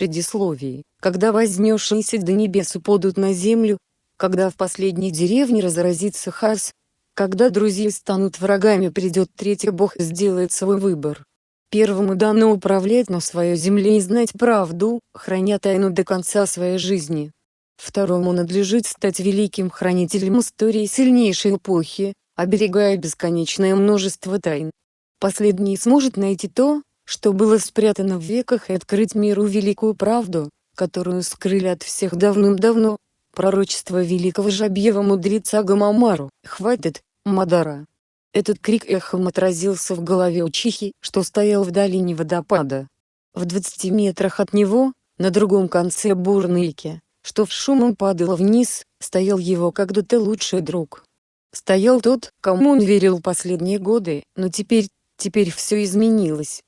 Предисловие. Когда вознесшиеся до небес упадут на землю, когда в последней деревне разразится хаос, когда друзья станут врагами придет третий Бог сделает свой выбор. Первому дано управлять на своей земле и знать правду, храня тайну до конца своей жизни. Второму надлежит стать великим хранителем истории сильнейшей эпохи, оберегая бесконечное множество тайн. Последний сможет найти то, что было спрятано в веках и открыть миру великую правду, которую скрыли от всех давным-давно. Пророчество великого жабьего мудреца Гамамару. Хватит, Мадара. Этот крик эхом отразился в голове у Чихи, что стоял в долине водопада. В 20 метрах от него, на другом конце бурныльки, что в шумом падало вниз, стоял его когда-то лучший друг. Стоял тот, кому он верил последние годы, но теперь, теперь все изменилось.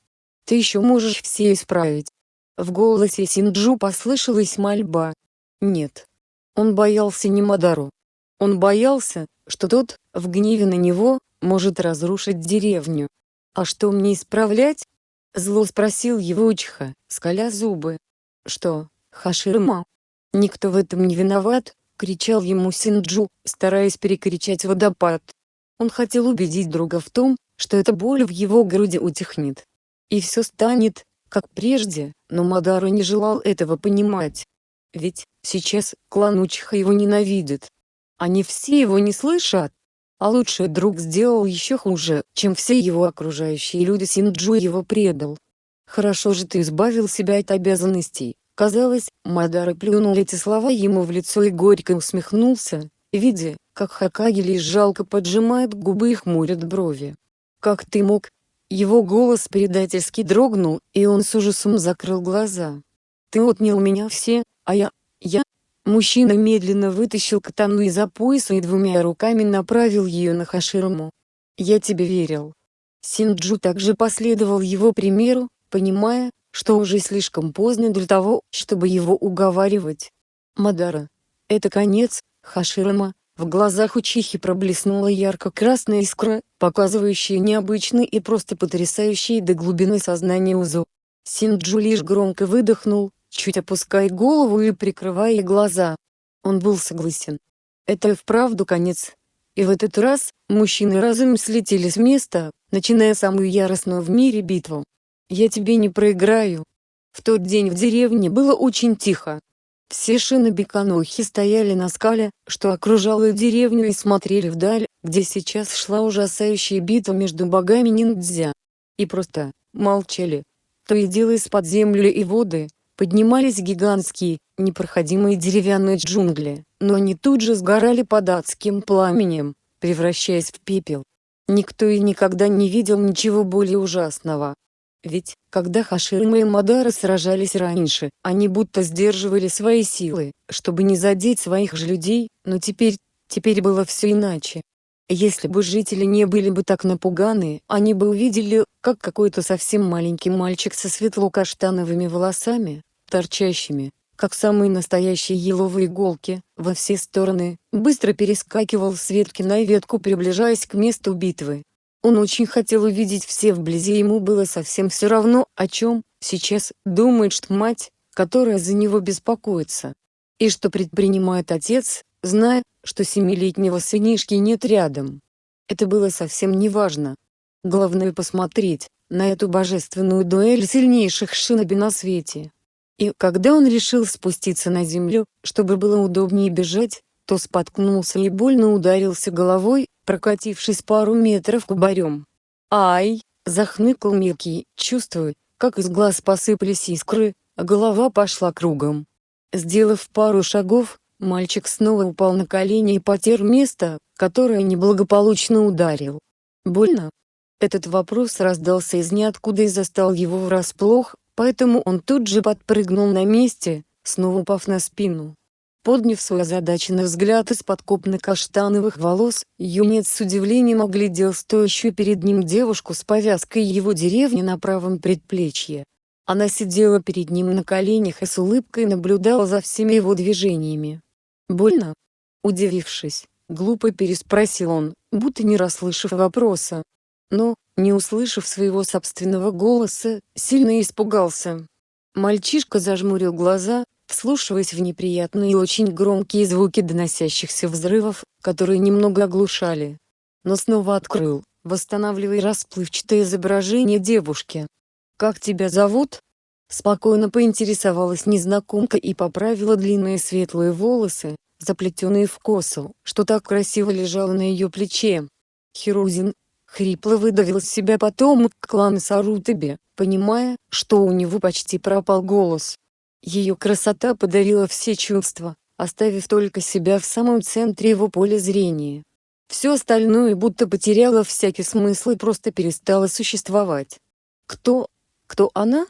Ты еще можешь все исправить. В голосе Синджу послышалась мольба. Нет. Он боялся не Мадару. Он боялся, что тот, в гневе на него, может разрушить деревню. «А что мне исправлять?» Зло спросил его Учиха, скаля зубы. «Что, Хаширма, «Никто в этом не виноват!» — кричал ему Синджу, стараясь перекричать водопад. Он хотел убедить друга в том, что эта боль в его груди утихнет. И все станет, как прежде, но Мадару не желал этого понимать. Ведь, сейчас, клан Учиха его ненавидит. Они все его не слышат. А лучший друг сделал еще хуже, чем все его окружающие люди Синджу его предал. Хорошо же ты избавил себя от обязанностей, Казалось, Мадара плюнул эти слова ему в лицо и горько усмехнулся, видя, как Хакаги жалко поджимает губы и хмурит брови. «Как ты мог?» Его голос предательски дрогнул, и он с ужасом закрыл глаза. «Ты отнял меня все, а я... я...» Мужчина медленно вытащил катану из-за пояса и двумя руками направил ее на Хаширому. «Я тебе верил». Синджу также последовал его примеру, понимая, что уже слишком поздно для того, чтобы его уговаривать. Мадара. Это конец, Хаширама. В глазах Учихи проблеснула ярко-красная искра, показывающая необычный и просто потрясающий до глубины сознания узу. Синджу лишь громко выдохнул, чуть опуская голову и прикрывая глаза. Он был согласен. Это и вправду конец. И в этот раз, мужчины разом слетели с места, начиная самую яростную в мире битву. Я тебе не проиграю. В тот день в деревне было очень тихо. Все шины Беканухи стояли на скале, что окружало деревню и смотрели вдаль, где сейчас шла ужасающая битва между богами ниндзя. И просто, молчали. То и дело из-под земли и воды, поднимались гигантские, непроходимые деревянные джунгли, но они тут же сгорали под адским пламенем, превращаясь в пепел. Никто и никогда не видел ничего более ужасного. Ведь, когда Хаширма и Мадара сражались раньше, они будто сдерживали свои силы, чтобы не задеть своих же людей, но теперь, теперь было все иначе. Если бы жители не были бы так напуганы, они бы увидели, как какой-то совсем маленький мальчик со светло-каштановыми волосами, торчащими, как самые настоящие еловые иголки, во все стороны, быстро перескакивал с ветки на ветку приближаясь к месту битвы. Он очень хотел увидеть все вблизи ему было совсем все равно, о чем, сейчас, думает что мать, которая за него беспокоится. И что предпринимает отец, зная, что семилетнего сынишки нет рядом. Это было совсем не важно. Главное посмотреть, на эту божественную дуэль сильнейших шиноби на свете. И когда он решил спуститься на землю, чтобы было удобнее бежать, то споткнулся и больно ударился головой, прокатившись пару метров кубарем. «Ай!» — захныкал Микки, чувствуя, как из глаз посыпались искры, а голова пошла кругом. Сделав пару шагов, мальчик снова упал на колени и потер место, которое неблагополучно ударил. «Больно?» Этот вопрос раздался из ниоткуда и застал его врасплох, поэтому он тут же подпрыгнул на месте, снова упав на спину. Подняв свой озадаченный взгляд из-под копно-каштановых волос, юнец с удивлением оглядел стоящую перед ним девушку с повязкой его деревни на правом предплечье. Она сидела перед ним на коленях и с улыбкой наблюдала за всеми его движениями. «Больно?» Удивившись, глупо переспросил он, будто не расслышав вопроса. Но, не услышав своего собственного голоса, сильно испугался. Мальчишка зажмурил глаза, вслушиваясь в неприятные и очень громкие звуки доносящихся взрывов, которые немного оглушали. Но снова открыл, восстанавливая расплывчатое изображение девушки. «Как тебя зовут?» Спокойно поинтересовалась незнакомка и поправила длинные светлые волосы, заплетенные в косу, что так красиво лежало на ее плече. Хирузин, хрипло выдавил из себя потомок клана Сарутаби, понимая, что у него почти пропал голос. Ее красота подарила все чувства, оставив только себя в самом центре его поля зрения. Все остальное будто потеряло всякий смысл и просто перестало существовать. Кто? Кто она?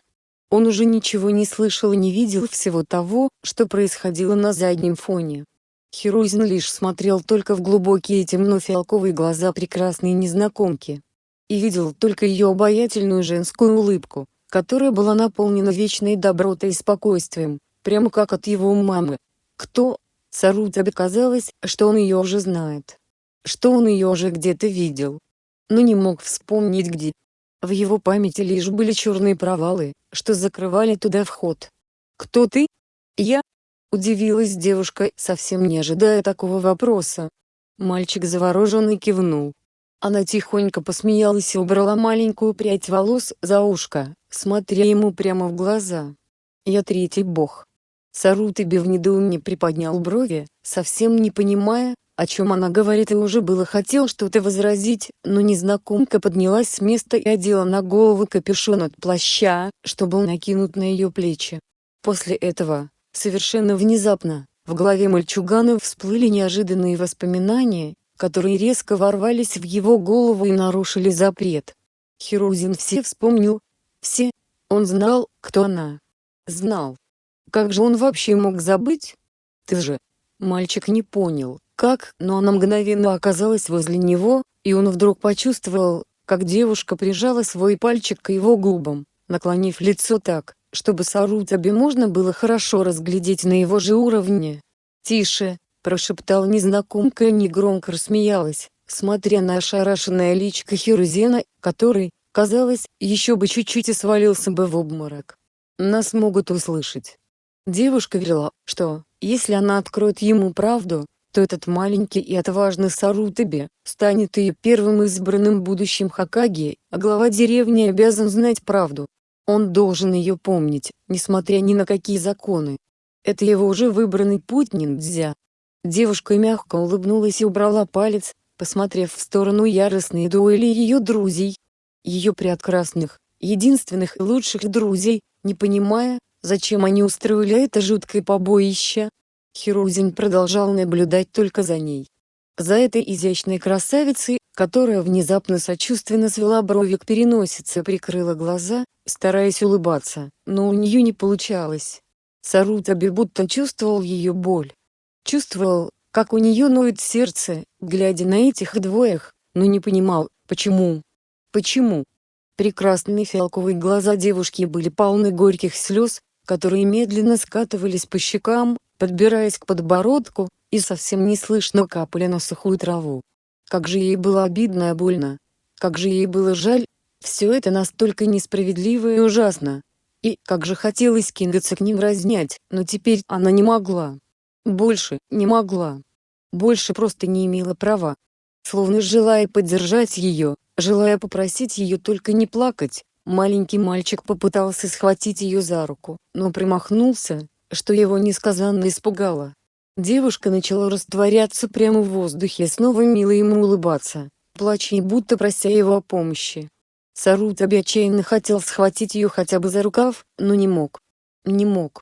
Он уже ничего не слышал и не видел всего того, что происходило на заднем фоне. Хирузин лишь смотрел только в глубокие темно-фиалковые глаза прекрасной незнакомки. И видел только ее обаятельную женскую улыбку, которая была наполнена вечной добротой и спокойствием, прямо как от его мамы. Кто? Сарутабе казалось, что он ее уже знает. Что он ее уже где-то видел. Но не мог вспомнить где. В его памяти лишь были черные провалы, что закрывали туда вход. «Кто ты?» «Я?» — удивилась девушка, совсем не ожидая такого вопроса. Мальчик завороженно кивнул. Она тихонько посмеялась и убрала маленькую прядь волос за ушко, смотря ему прямо в глаза. «Я третий бог». Сарутыби в недоумении приподнял брови, совсем не понимая, о чем она говорит и уже было хотел что-то возразить, но незнакомка поднялась с места и одела на голову капюшон от плаща, что был накинут на ее плечи. После этого, совершенно внезапно, в голове мальчугана всплыли неожиданные воспоминания, которые резко ворвались в его голову и нарушили запрет. Хирузин все вспомнил. Все. Он знал, кто она. Знал. Как же он вообще мог забыть? Ты же. Мальчик не понял, как, но она мгновенно оказалась возле него, и он вдруг почувствовал, как девушка прижала свой пальчик к его губам, наклонив лицо так, чтобы Сарутаби можно было хорошо разглядеть на его же уровне. «Тише!» – прошептал незнакомка и негромко рассмеялась, смотря на ошарашенное личико Хирузена, который, казалось, еще бы чуть-чуть и свалился бы в обморок. «Нас могут услышать». Девушка верила, что, если она откроет ему правду, то этот маленький и отважный Сарутаби станет ее первым избранным будущим Хакаги, а глава деревни обязан знать правду. Он должен ее помнить, несмотря ни на какие законы. Это его уже выбранный путь ниндзя. Девушка мягко улыбнулась и убрала палец, посмотрев в сторону яростной дуэли ее друзей. Ее прекрасных, единственных и лучших друзей, не понимая, зачем они устроили это жуткое побоище, Хирузин продолжал наблюдать только за ней. За этой изящной красавицей, которая внезапно сочувственно свела брови к переносице прикрыла глаза, стараясь улыбаться, но у нее не получалось. Сарутаби будто чувствовал ее боль. Чувствовал, как у нее ноет сердце, глядя на этих двоих, но не понимал, почему. Почему? Прекрасные фиалковые глаза девушки были полны горьких слез, которые медленно скатывались по щекам, подбираясь к подбородку, и совсем не слышно капали на сухую траву. Как же ей было обидно и больно. Как же ей было жаль. Все это настолько несправедливо и ужасно. И как же хотелось кинуться к ним разнять, но теперь она не могла. Больше не могла. Больше просто не имела права. Словно желая поддержать ее, желая попросить ее только не плакать, маленький мальчик попытался схватить ее за руку, но примахнулся, что его несказанно испугало. Девушка начала растворяться прямо в воздухе снова мило ему улыбаться, плача и будто прося его о помощи. Сарутаби отчаянно хотел схватить ее хотя бы за рукав, но не мог. Не мог.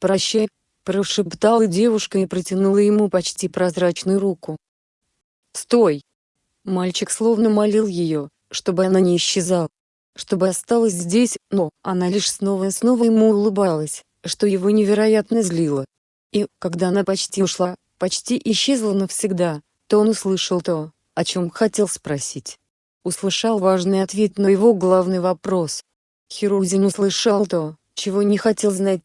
«Прощай», – прошептала девушка и протянула ему почти прозрачную руку. «Стой!» Мальчик словно молил ее, чтобы она не исчезала, чтобы осталась здесь, но она лишь снова и снова ему улыбалась что его невероятно злило. И, когда она почти ушла, почти исчезла навсегда, то он услышал то, о чем хотел спросить. Услышал важный ответ на его главный вопрос. Хирузин услышал то, чего не хотел знать.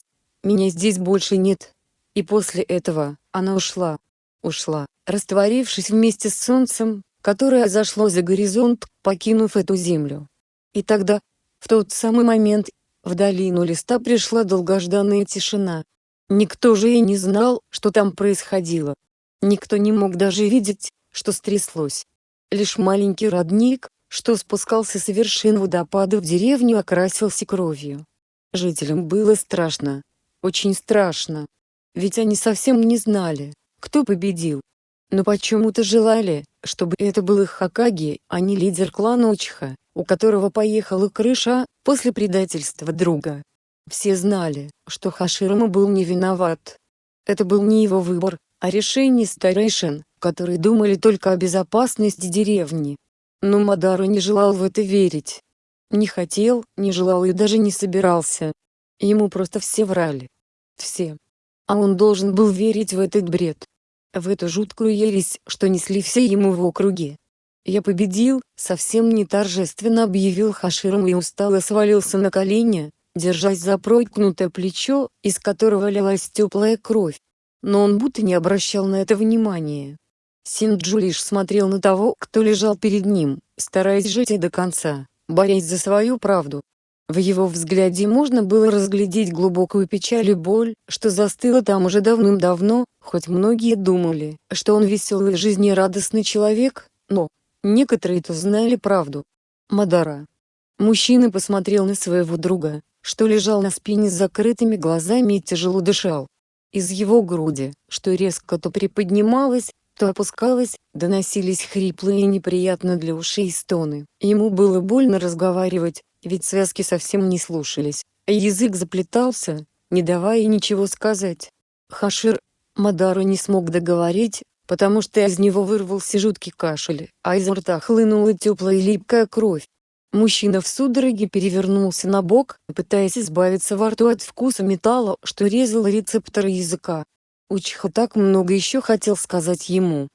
«Меня здесь больше нет». И после этого, она ушла. Ушла, растворившись вместе с солнцем, которое зашло за горизонт, покинув эту землю. И тогда, в тот самый момент, В долину листа пришла долгожданная тишина. Никто же и не знал, что там происходило. Никто не мог даже видеть, что стряслось. Лишь маленький родник, что спускался с вершин водопада в деревню окрасился кровью. Жителям было страшно. Очень страшно. Ведь они совсем не знали, кто победил. Но почему-то желали, чтобы это был их Хакаги, а не лидер клана Учха, у которого поехала крыша, после предательства друга. Все знали, что Хаширама был не виноват. Это был не его выбор, а решение старейшин, которые думали только о безопасности деревни. Но Мадару не желал в это верить. Не хотел, не желал и даже не собирался. Ему просто все врали. Все. А он должен был верить в этот бред в эту жуткую ересь, что несли все ему в округе. «Я победил», совсем не торжественно объявил Хаширам и устало свалился на колени, держась за проткнутое плечо, из которого лилась теплая кровь. Но он будто не обращал на это внимания. Синджу лишь смотрел на того, кто лежал перед ним, стараясь жить и до конца, борясь за свою правду. В его взгляде можно было разглядеть глубокую печаль и боль, что застыла там уже давным-давно, хоть многие думали, что он веселый и жизнерадостный человек, но некоторые-то знали правду. Мадара. Мужчина посмотрел на своего друга, что лежал на спине с закрытыми глазами и тяжело дышал. Из его груди, что резко то приподнималась, то опускалась, доносились хриплые и неприятно для ушей стоны. Ему было больно разговаривать, ведь связки совсем не слушались, а язык заплетался, не давая ничего сказать. Хашир Мадару не смог договорить, потому что из него вырвался жуткий кашель, а изо рта хлынула теплая липкая кровь. Мужчина в судороге перевернулся на бок, пытаясь избавиться во рту от вкуса металла, что резал рецепторы языка. Учха так много еще хотел сказать ему.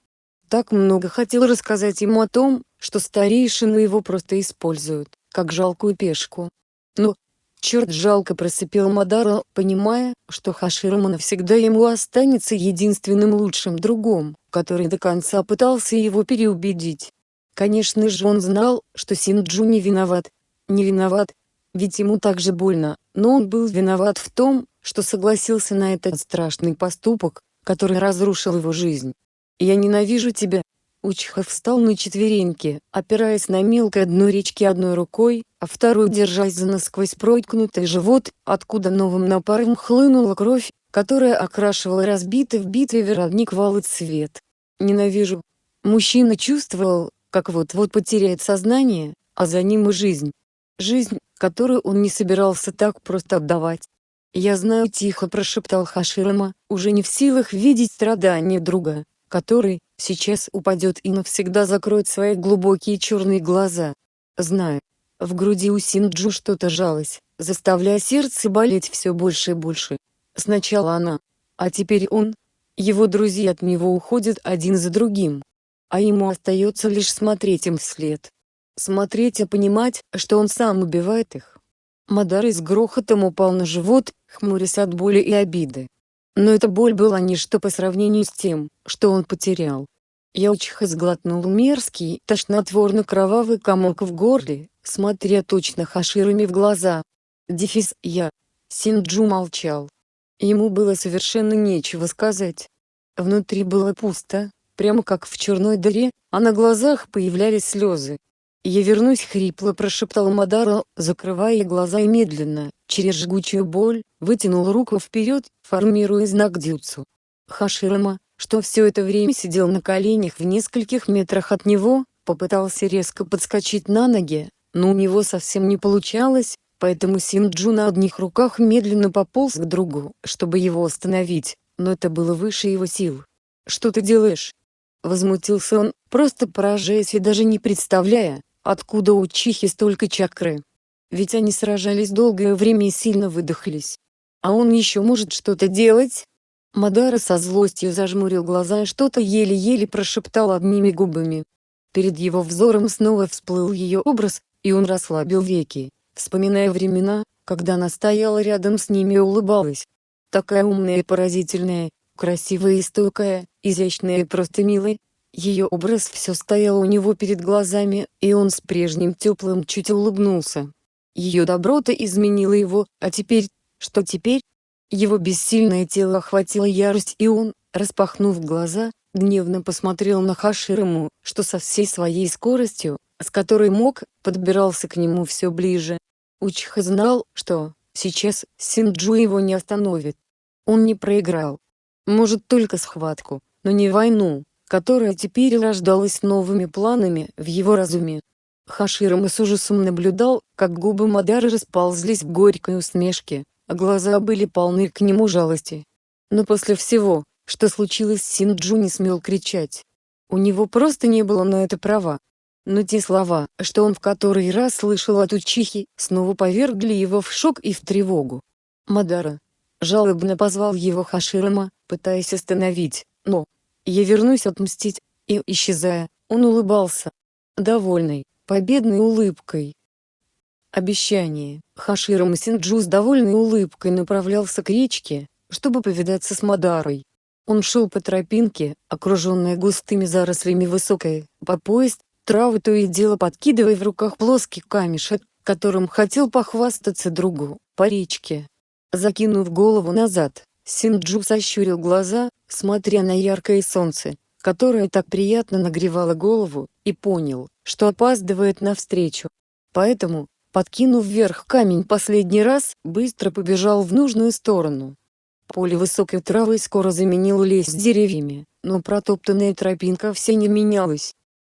Так много хотел рассказать ему о том, что старейшины его просто используют как жалкую пешку. Но, черт жалко просыпел Мадара, понимая, что Хаширама навсегда ему останется единственным лучшим другом, который до конца пытался его переубедить. Конечно же он знал, что Синджу не виноват. Не виноват, ведь ему так же больно, но он был виноват в том, что согласился на этот страшный поступок, который разрушил его жизнь. «Я ненавижу тебя», Учхов встал на четвереньки, опираясь на мелкое дно речки одной рукой, а второй держась за насквозь проткнутый живот, откуда новым напаром хлынула кровь, которая окрашивала разбитый в битве веродник в цвет. «Ненавижу». Мужчина чувствовал, как вот-вот потеряет сознание, а за ним и жизнь. Жизнь, которую он не собирался так просто отдавать. «Я знаю», — тихо прошептал Хаширама, уже не в силах видеть страдания друга, который, сейчас упадет и навсегда закроет свои глубокие черные глаза. Знаю. В груди у Синджу что-то жалось, заставляя сердце болеть все больше и больше. Сначала она, а теперь он. Его друзья от него уходят один за другим. А ему остается лишь смотреть им вслед. Смотреть и понимать, что он сам убивает их. Мадар с грохотом упал на живот, хмурясь от боли и обиды. Но эта боль была ничто по сравнению с тем, что он потерял. Ялчиха сглотнул мерзкий, тошнотворно-кровавый комок в горле, смотря точно Хаширами в глаза. Дефис «Я». Синджу молчал. Ему было совершенно нечего сказать. Внутри было пусто, прямо как в черной дыре, а на глазах появлялись слезы. «Я вернусь», — хрипло прошептал Мадара, закрывая глаза и медленно, через жгучую боль, вытянул руку вперед, формируя знак дюцу. Хаширама, что все это время сидел на коленях в нескольких метрах от него, попытался резко подскочить на ноги, но у него совсем не получалось, поэтому Синджу на одних руках медленно пополз к другу, чтобы его остановить, но это было выше его сил. «Что ты делаешь?» Возмутился он, просто поражаясь и даже не представляя, откуда у Чихи столько чакры. Ведь они сражались долгое время и сильно выдохлись. А он еще может что-то делать? Мадара со злостью зажмурил глаза и что-то еле-еле прошептал одними губами. Перед его взором снова всплыл ее образ, и он расслабил веки, вспоминая времена, когда она стояла рядом с ними и улыбалась. Такая умная и поразительная, красивая и стойкая, изящная и просто милая. Ее образ все стоял у него перед глазами, и он с прежним теплым чуть улыбнулся. Ее доброта изменила его, а теперь, что теперь? Его бессильное тело охватило ярость и он, распахнув глаза, гневно посмотрел на Хаширому, что со всей своей скоростью, с которой мог, подбирался к нему все ближе. Учиха знал, что, сейчас, Синджу его не остановит. Он не проиграл. Может только схватку, но не войну, которая теперь рождалась новыми планами в его разуме. Хаширама с ужасом наблюдал, как губы Мадары расползлись в горькой усмешке, а глаза были полны к нему жалости. Но после всего, что случилось Синджу не смел кричать. У него просто не было на это права. Но те слова, что он в который раз слышал от Учихи, снова повергли его в шок и в тревогу. Мадара. Жалобно позвал его Хаширама, пытаясь остановить, но... Я вернусь отмстить, и, исчезая, он улыбался. Довольный, победной улыбкой. Обещание. Хаширама Синджу с довольной улыбкой направлялся к речке, чтобы повидаться с Мадарой. Он шел по тропинке, окруженной густыми зарослями высокой, по пояс, травы то и дело подкидывая в руках плоский камешек, которым хотел похвастаться другу, по речке. Закинув голову назад, Синджу сощурил глаза, смотря на яркое солнце, которое так приятно нагревало голову, и понял, что опаздывает навстречу. Поэтому, подкинув вверх камень последний раз, быстро побежал в нужную сторону. Поле высокой травы скоро заменил лес деревьями, но протоптанная тропинка все не менялась.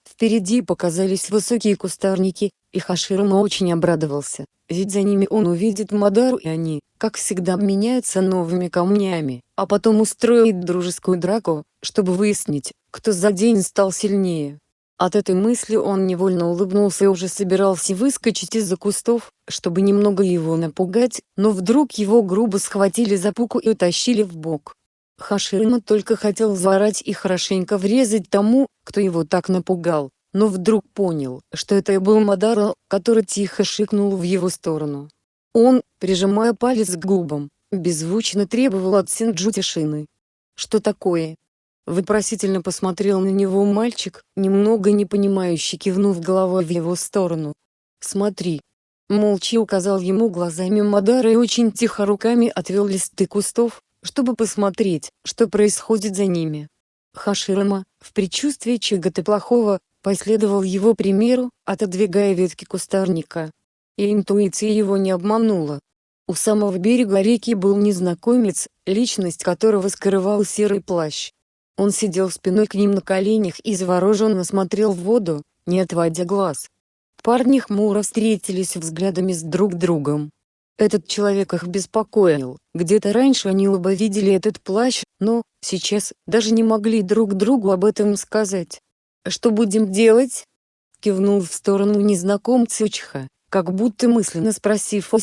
Впереди показались высокие кустарники, и Хаширама очень обрадовался, ведь за ними он увидит Мадару и они, как всегда меняются новыми камнями, а потом устроит дружескую драку, чтобы выяснить, кто за день стал сильнее. От этой мысли он невольно улыбнулся и уже собирался выскочить из-за кустов, чтобы немного его напугать, но вдруг его грубо схватили за пуку и утащили в бок. Хашима только хотел заорать и хорошенько врезать тому, кто его так напугал, но вдруг понял, что это и был Мадаро, который тихо шикнул в его сторону. Он, прижимая палец к губам, беззвучно требовал от Синджу тишины. «Что такое?» Вопросительно посмотрел на него мальчик, немного непонимающе кивнув головой в его сторону. «Смотри». Молча указал ему глазами Мадара и очень тихо руками отвел листы кустов, чтобы посмотреть, что происходит за ними. Хаширама, в предчувствии чего-то плохого, последовал его примеру, отодвигая ветки кустарника. И интуиция его не обманула. У самого берега реки был незнакомец, личность которого скрывал серый плащ. Он сидел спиной к ним на коленях и завороженно смотрел в воду, не отводя глаз. Парни хмуро встретились взглядами с друг другом. Этот человек их беспокоил, где-то раньше они оба видели этот плащ, но, сейчас, даже не могли друг другу об этом сказать. «Что будем делать?» Кивнул в сторону незнакомца Учха, как будто мысленно спросив о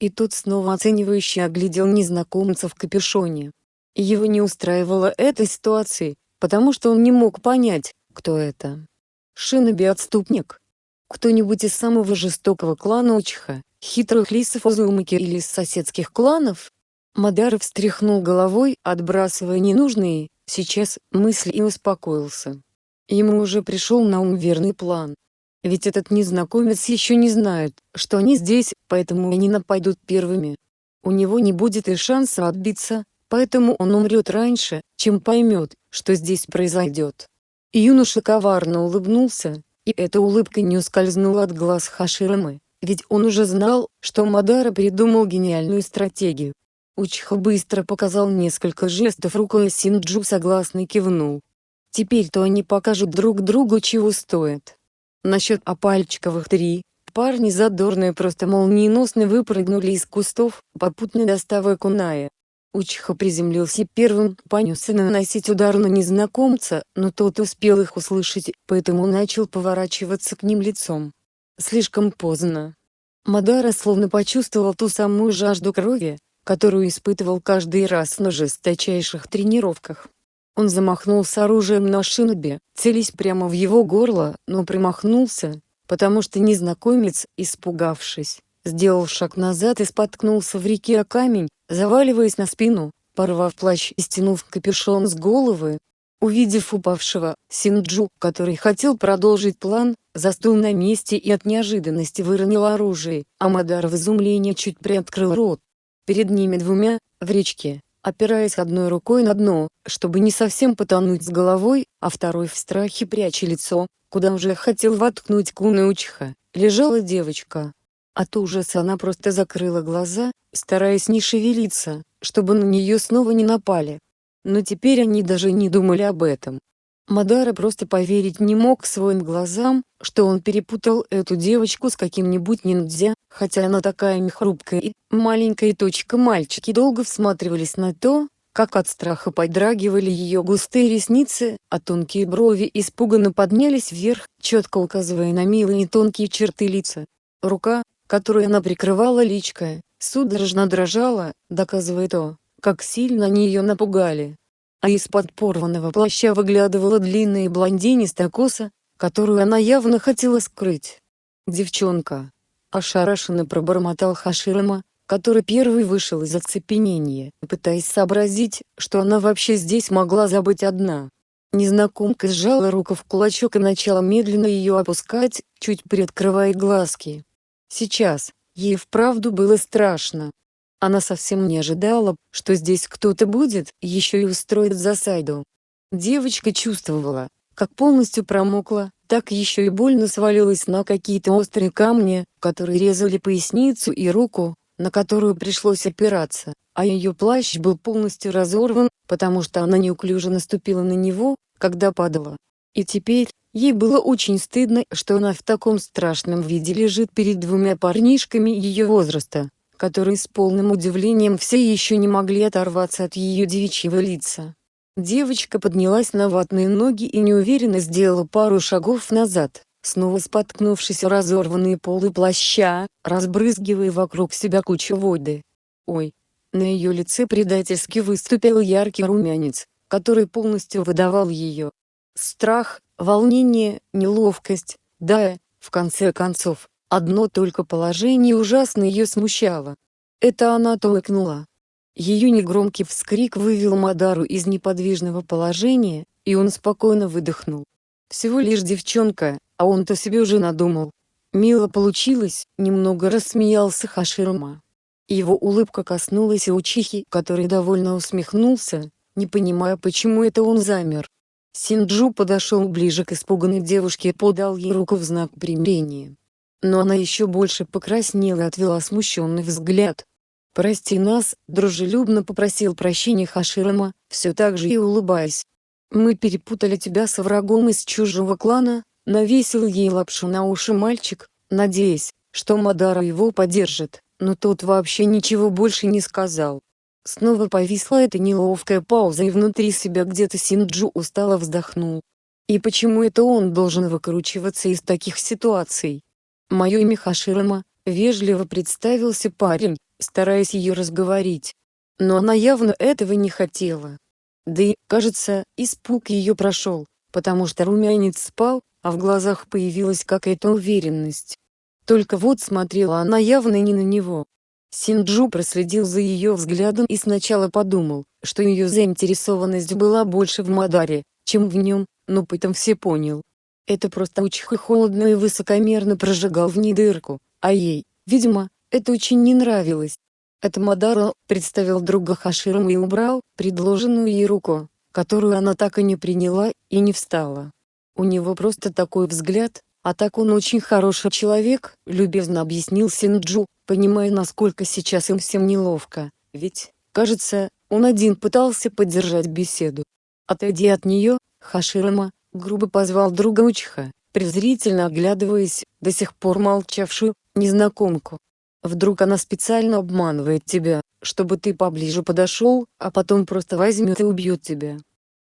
и тот снова оценивающе оглядел незнакомца в капюшоне. Его не устраивала эта ситуация, потому что он не мог понять, кто это. Шиноби-отступник. Кто-нибудь из самого жестокого клана Учиха, хитрых лисов Озумаки или из соседских кланов? Мадаров встряхнул головой, отбрасывая ненужные, сейчас, мысли и успокоился. Ему уже пришел на ум верный план. Ведь этот незнакомец еще не знает, что они здесь, поэтому они нападут первыми. У него не будет и шанса отбиться, поэтому он умрет раньше, чем поймет, что здесь произойдет. Юноша коварно улыбнулся, и эта улыбка не ускользнула от глаз Хаширамы, ведь он уже знал, что Мадара придумал гениальную стратегию. Учиха быстро показал несколько жестов рукой Синджу согласно кивнул. Теперь-то они покажут друг другу чего стоят. Насчет опальчиковых три, парни задорные просто молниеносно выпрыгнули из кустов, попутно доставая куная. Учиха приземлился первым, понесся наносить удар на незнакомца, но тот успел их услышать, поэтому начал поворачиваться к ним лицом. Слишком поздно. Мадара словно почувствовал ту самую жажду крови, которую испытывал каждый раз на жесточайших тренировках. Он замахнулся оружием на шиноби, целясь прямо в его горло, но промахнулся, потому что незнакомец, испугавшись, сделал шаг назад и споткнулся в реке о камень, заваливаясь на спину, порвав плащ и стянув капюшон с головы. Увидев упавшего, Синджу, который хотел продолжить план, застыл на месте и от неожиданности выронил оружие, а Мадар в изумлении чуть приоткрыл рот. Перед ними двумя, в речке, опираясь одной рукой на дно, чтобы не совсем потонуть с головой, а второй в страхе пряча лицо, куда уже хотел воткнуть Кунаучиха, лежала девочка. От ужаса она просто закрыла глаза, стараясь не шевелиться, чтобы на нее снова не напали. Но теперь они даже не думали об этом. Мадара просто поверить не мог своим глазам, что он перепутал эту девочку с каким-нибудь ниндзя, хотя она такая хрупкая и маленькая точка мальчики долго всматривались на то, как от страха подрагивали ее густые ресницы, а тонкие брови испуганно поднялись вверх, четко указывая на милые тонкие черты лица. Рука, которую она прикрывала личкой, судорожно дрожала, доказывая то, как сильно они ее напугали. А из-под порванного плаща выглядывала длинная блондинистая коса, которую она явно хотела скрыть. «Девчонка!» – ошарашенно пробормотал Хаширама, который первый вышел из оцепенения, пытаясь сообразить, что она вообще здесь могла забыть одна. Незнакомка сжала руку в кулачок и начала медленно ее опускать, чуть приоткрывая глазки. Сейчас, ей вправду было страшно, она совсем не ожидала, что здесь кто-то будет, еще и устроит засаду. Девочка чувствовала, как полностью промокла, так еще и больно свалилась на какие-то острые камни, которые резали поясницу и руку, на которую пришлось опираться, а ее плащ был полностью разорван, потому что она неуклюже наступила на него, когда падала. И теперь, ей было очень стыдно, что она в таком страшном виде лежит перед двумя парнишками ее возраста которые с полным удивлением все еще не могли оторваться от ее девичьего лица. Девочка поднялась на ватные ноги и неуверенно сделала пару шагов назад, снова споткнувшись о разорванные полы плаща, разбрызгивая вокруг себя кучу воды. Ой! На ее лице предательски выступил яркий румянец, который полностью выдавал ее. Страх, волнение, неловкость, да, в конце концов, Одно только положение ужасно ее смущало. Это она толкнула. Ее негромкий вскрик вывел Мадару из неподвижного положения, и он спокойно выдохнул. Всего лишь девчонка, а он-то себе уже надумал. Мило получилось, немного рассмеялся Хаширма. Его улыбка коснулась и учихи, который довольно усмехнулся, не понимая почему это он замер. Синджу подошел ближе к испуганной девушке и подал ей руку в знак примирения но она еще больше покраснела и отвела смущенный взгляд. «Прости нас», — дружелюбно попросил прощения Хаширама, все так же и улыбаясь. «Мы перепутали тебя со врагом из чужого клана», — навесил ей лапшу на уши мальчик, надеясь, что Мадара его поддержит, но тот вообще ничего больше не сказал. Снова повисла эта неловкая пауза и внутри себя где-то Синджу устало вздохнул. И почему это он должен выкручиваться из таких ситуаций? Мое имя Хаширама, вежливо представился парень, стараясь ее разговорить. Но она явно этого не хотела. Да и, кажется, испуг ее прошел, потому что румянец спал, а в глазах появилась какая-то уверенность. Только вот смотрела она явно не на него. Синджу проследил за ее взглядом и сначала подумал, что ее заинтересованность была больше в Мадаре, чем в нем, но потом все понял, это просто очень холодно и высокомерно прожигал в ней дырку, а ей, видимо, это очень не нравилось. Это Мадара представил друга Хаширом и убрал предложенную ей руку, которую она так и не приняла и не встала. У него просто такой взгляд, а так он очень хороший человек, любезно объяснил Синджу, понимая насколько сейчас им всем неловко, ведь, кажется, он один пытался поддержать беседу. Отойди от нее, Хаширама, грубо позвал друга Учиха, презрительно оглядываясь, до сих пор молчавшую, незнакомку. Вдруг она специально обманывает тебя, чтобы ты поближе подошел, а потом просто возьмет и убьет тебя.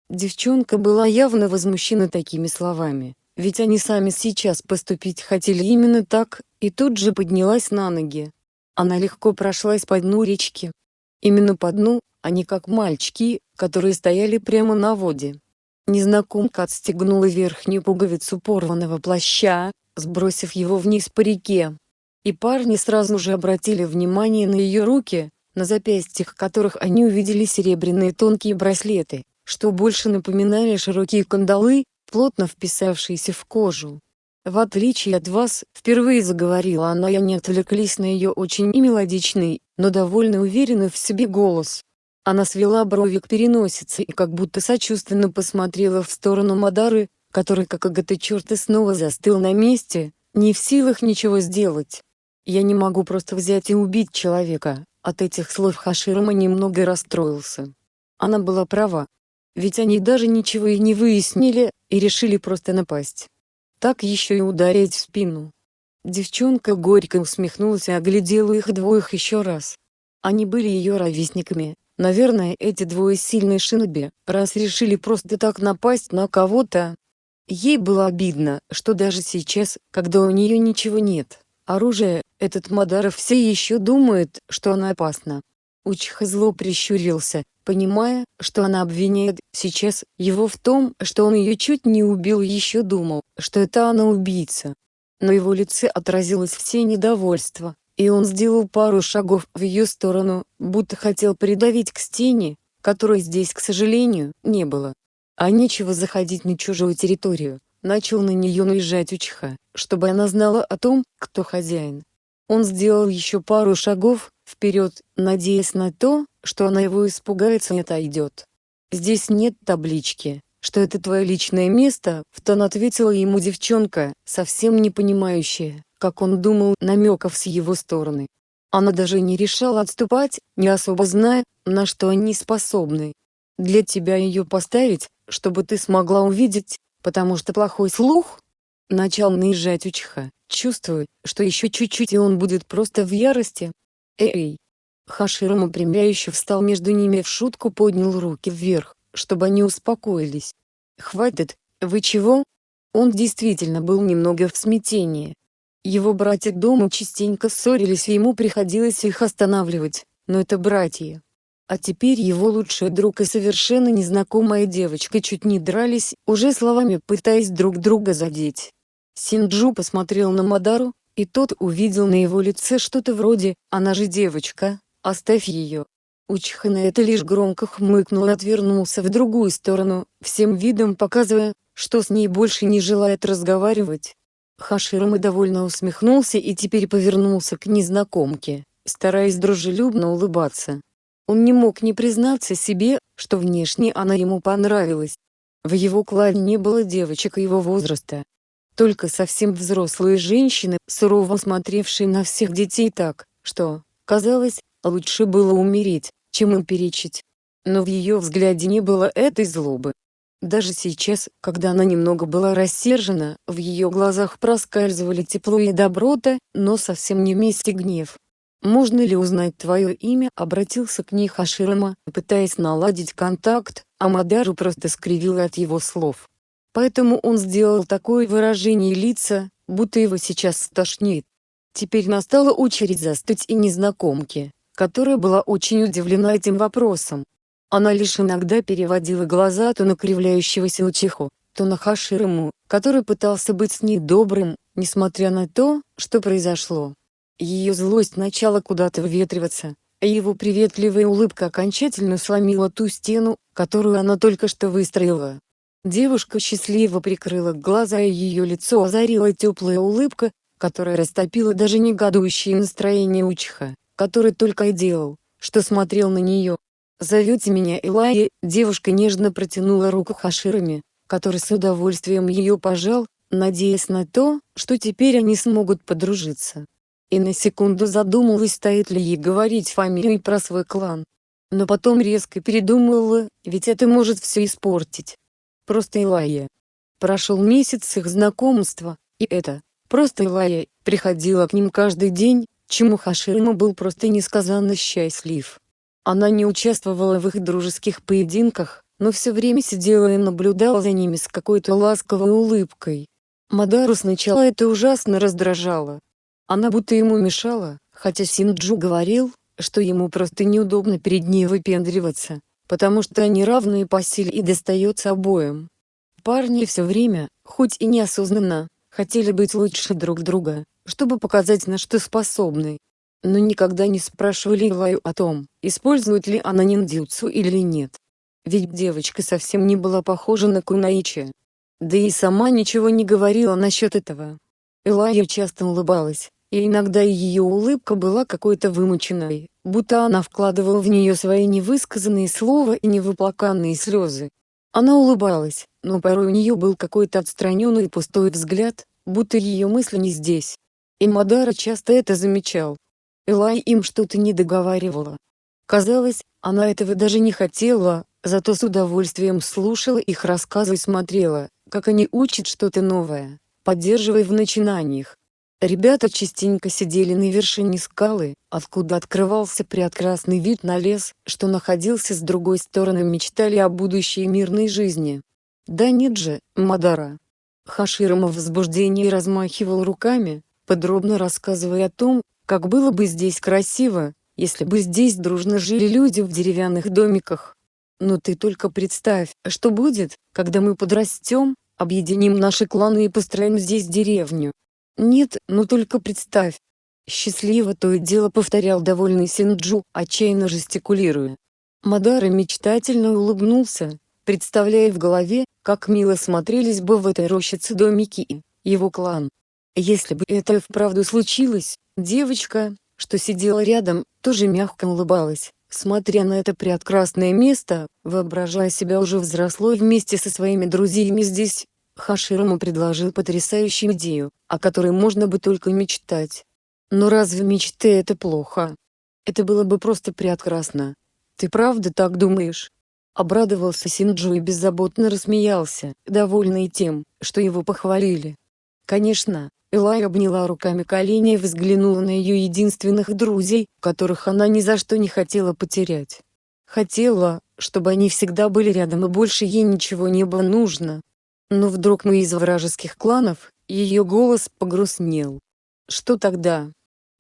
Девчонка была явно возмущена такими словами, ведь они сами сейчас поступить хотели именно так, и тут же поднялась на ноги. Она легко прошлась по дну речки. Именно по дну, а не как мальчики, которые стояли прямо на воде. Незнакомка отстегнула верхнюю пуговицу порванного плаща, сбросив его вниз по реке. И парни сразу же обратили внимание на ее руки, на запястьях которых они увидели серебряные тонкие браслеты, что больше напоминали широкие кандалы, плотно вписавшиеся в кожу. В отличие от вас, впервые заговорила она и не отвлеклись на ее очень мелодичный, но довольно уверенный в себе голос. Она свела брови к переносице и как будто сочувственно посмотрела в сторону Мадары, который как агата черта снова застыл на месте, не в силах ничего сделать. Я не могу просто взять и убить человека, от этих слов Хаширама немного расстроился. Она была права. Ведь они даже ничего и не выяснили, и решили просто напасть. Так еще и ударить в спину. Девчонка горько усмехнулась и оглядела их двоих еще раз. Они были ее ровесниками, наверное эти двое сильные шиноби, раз решили просто так напасть на кого-то. Ей было обидно, что даже сейчас, когда у нее ничего нет, оружия, этот Мадаров все еще думает, что она опасна. Учиха зло прищурился, понимая, что она обвиняет сейчас его в том, что он ее чуть не убил еще думал, что это она убийца. На его лице отразилось все недовольство, и он сделал пару шагов в ее сторону, будто хотел придавить к стене, которой здесь, к сожалению, не было. А нечего заходить на чужую территорию, начал на нее наезжать Учиха, чтобы она знала о том, кто хозяин. Он сделал еще пару шагов, вперед, надеясь на то, что она его испугается и отойдет. «Здесь нет таблички, что это твое личное место», — в тон ответила ему девчонка, совсем не понимающая, как он думал намеков с его стороны. Она даже не решала отступать, не особо зная, на что они способны. «Для тебя ее поставить, чтобы ты смогла увидеть, потому что плохой слух?» Начал наезжать Учиха, чувствуя, что еще чуть-чуть и он будет просто в ярости. «Эй, Хаширам упрямляюще встал между ними в шутку поднял руки вверх, чтобы они успокоились. «Хватит, вы чего?» Он действительно был немного в смятении. Его братья дома частенько ссорились и ему приходилось их останавливать, но это братья. А теперь его лучший друг и совершенно незнакомая девочка чуть не дрались, уже словами пытаясь друг друга задеть. Синджу посмотрел на Мадару, и тот увидел на его лице что-то вроде «она же девочка, Оставь ее. Учиха на это лишь громко хмыкнул и отвернулся в другую сторону, всем видом показывая, что с ней больше не желает разговаривать. Хаширама довольно усмехнулся и теперь повернулся к незнакомке, стараясь дружелюбно улыбаться. Он не мог не признаться себе, что внешне она ему понравилась. В его клане не было девочек его возраста. Только совсем взрослые женщины, сурово смотревшие на всех детей так, что, казалось, Лучше было умереть, чем им перечить. Но в ее взгляде не было этой злобы. Даже сейчас, когда она немного была рассержена, в ее глазах проскальзывали тепло и доброта, но совсем не вместе гнев. «Можно ли узнать твое имя?» — обратился к ней Хаширама, пытаясь наладить контакт, а Мадару просто скривила от его слов. Поэтому он сделал такое выражение лица, будто его сейчас стошнит. Теперь настала очередь застыть и незнакомке которая была очень удивлена этим вопросом. Она лишь иногда переводила глаза то на кривляющегося Учиху, то на Хаширому, который пытался быть с ней добрым, несмотря на то, что произошло. Ее злость начала куда-то выветриваться, а его приветливая улыбка окончательно сломила ту стену, которую она только что выстроила. Девушка счастливо прикрыла глаза и ее лицо озарила теплая улыбка, которая растопила даже негодующее настроение Учиха который только и делал, что смотрел на нее. «Зовете меня Элайи?» Девушка нежно протянула руку Хаширами, который с удовольствием ее пожал, надеясь на то, что теперь они смогут подружиться. И на секунду задумалась, стоит ли ей говорить фамилию и про свой клан. Но потом резко передумала, ведь это может все испортить. Просто Илая. Прошел месяц их знакомства, и это, просто Илая, приходила к ним каждый день, чему Хашима был просто несказанно счастлив. Она не участвовала в их дружеских поединках, но все время сидела и наблюдала за ними с какой-то ласковой улыбкой. Мадару сначала это ужасно раздражало. Она будто ему мешала, хотя Синджу говорил, что ему просто неудобно перед ней выпендриваться, потому что они равные по силе и достается обоим. Парни все время, хоть и неосознанно, хотели быть лучше друг друга, чтобы показать на что способны. Но никогда не спрашивали Илаю о том, использует ли она ниндзюцу или нет. Ведь девочка совсем не была похожа на Кунаичи. Да и сама ничего не говорила насчет этого. Элайя часто улыбалась, и иногда ее улыбка была какой-то вымученной, будто она вкладывала в нее свои невысказанные слова и невыплаканные слезы. Она улыбалась, но порой у нее был какой-то отстраненный и пустой взгляд, будто ее мысли не здесь. И Мадара часто это замечал. Элай им что-то не договаривала. Казалось, она этого даже не хотела, зато с удовольствием слушала их рассказы и смотрела, как они учат что-то новое, поддерживая в начинаниях. Ребята частенько сидели на вершине скалы, откуда открывался прекрасный вид на лес, что находился с другой стороны мечтали о будущей мирной жизни. Да нет же, Мадара. Хаширама в возбуждении размахивал руками, подробно рассказывая о том, как было бы здесь красиво, если бы здесь дружно жили люди в деревянных домиках. Но ты только представь, что будет, когда мы подрастем, объединим наши кланы и построим здесь деревню. Нет, ну только представь. Счастливо то и дело повторял довольный Синджу, отчаянно жестикулируя. Мадара мечтательно улыбнулся, представляя в голове, как мило смотрелись бы в этой рощице домики и его клан. Если бы это вправду случилось, девочка, что сидела рядом, тоже мягко улыбалась, смотря на это прекрасное место, воображая себя уже взрослой вместе со своими друзьями здесь. Хаширому предложил потрясающую идею, о которой можно бы только мечтать. Но разве мечты это плохо? Это было бы просто прекрасно. Ты правда так думаешь? Обрадовался Синджу и беззаботно рассмеялся, довольный тем, что его похвалили. Конечно, Элай обняла руками колени и взглянула на ее единственных друзей, которых она ни за что не хотела потерять. Хотела, чтобы они всегда были рядом и больше ей ничего не было нужно. Но вдруг мы из вражеских кланов, ее голос погрустнел. Что тогда?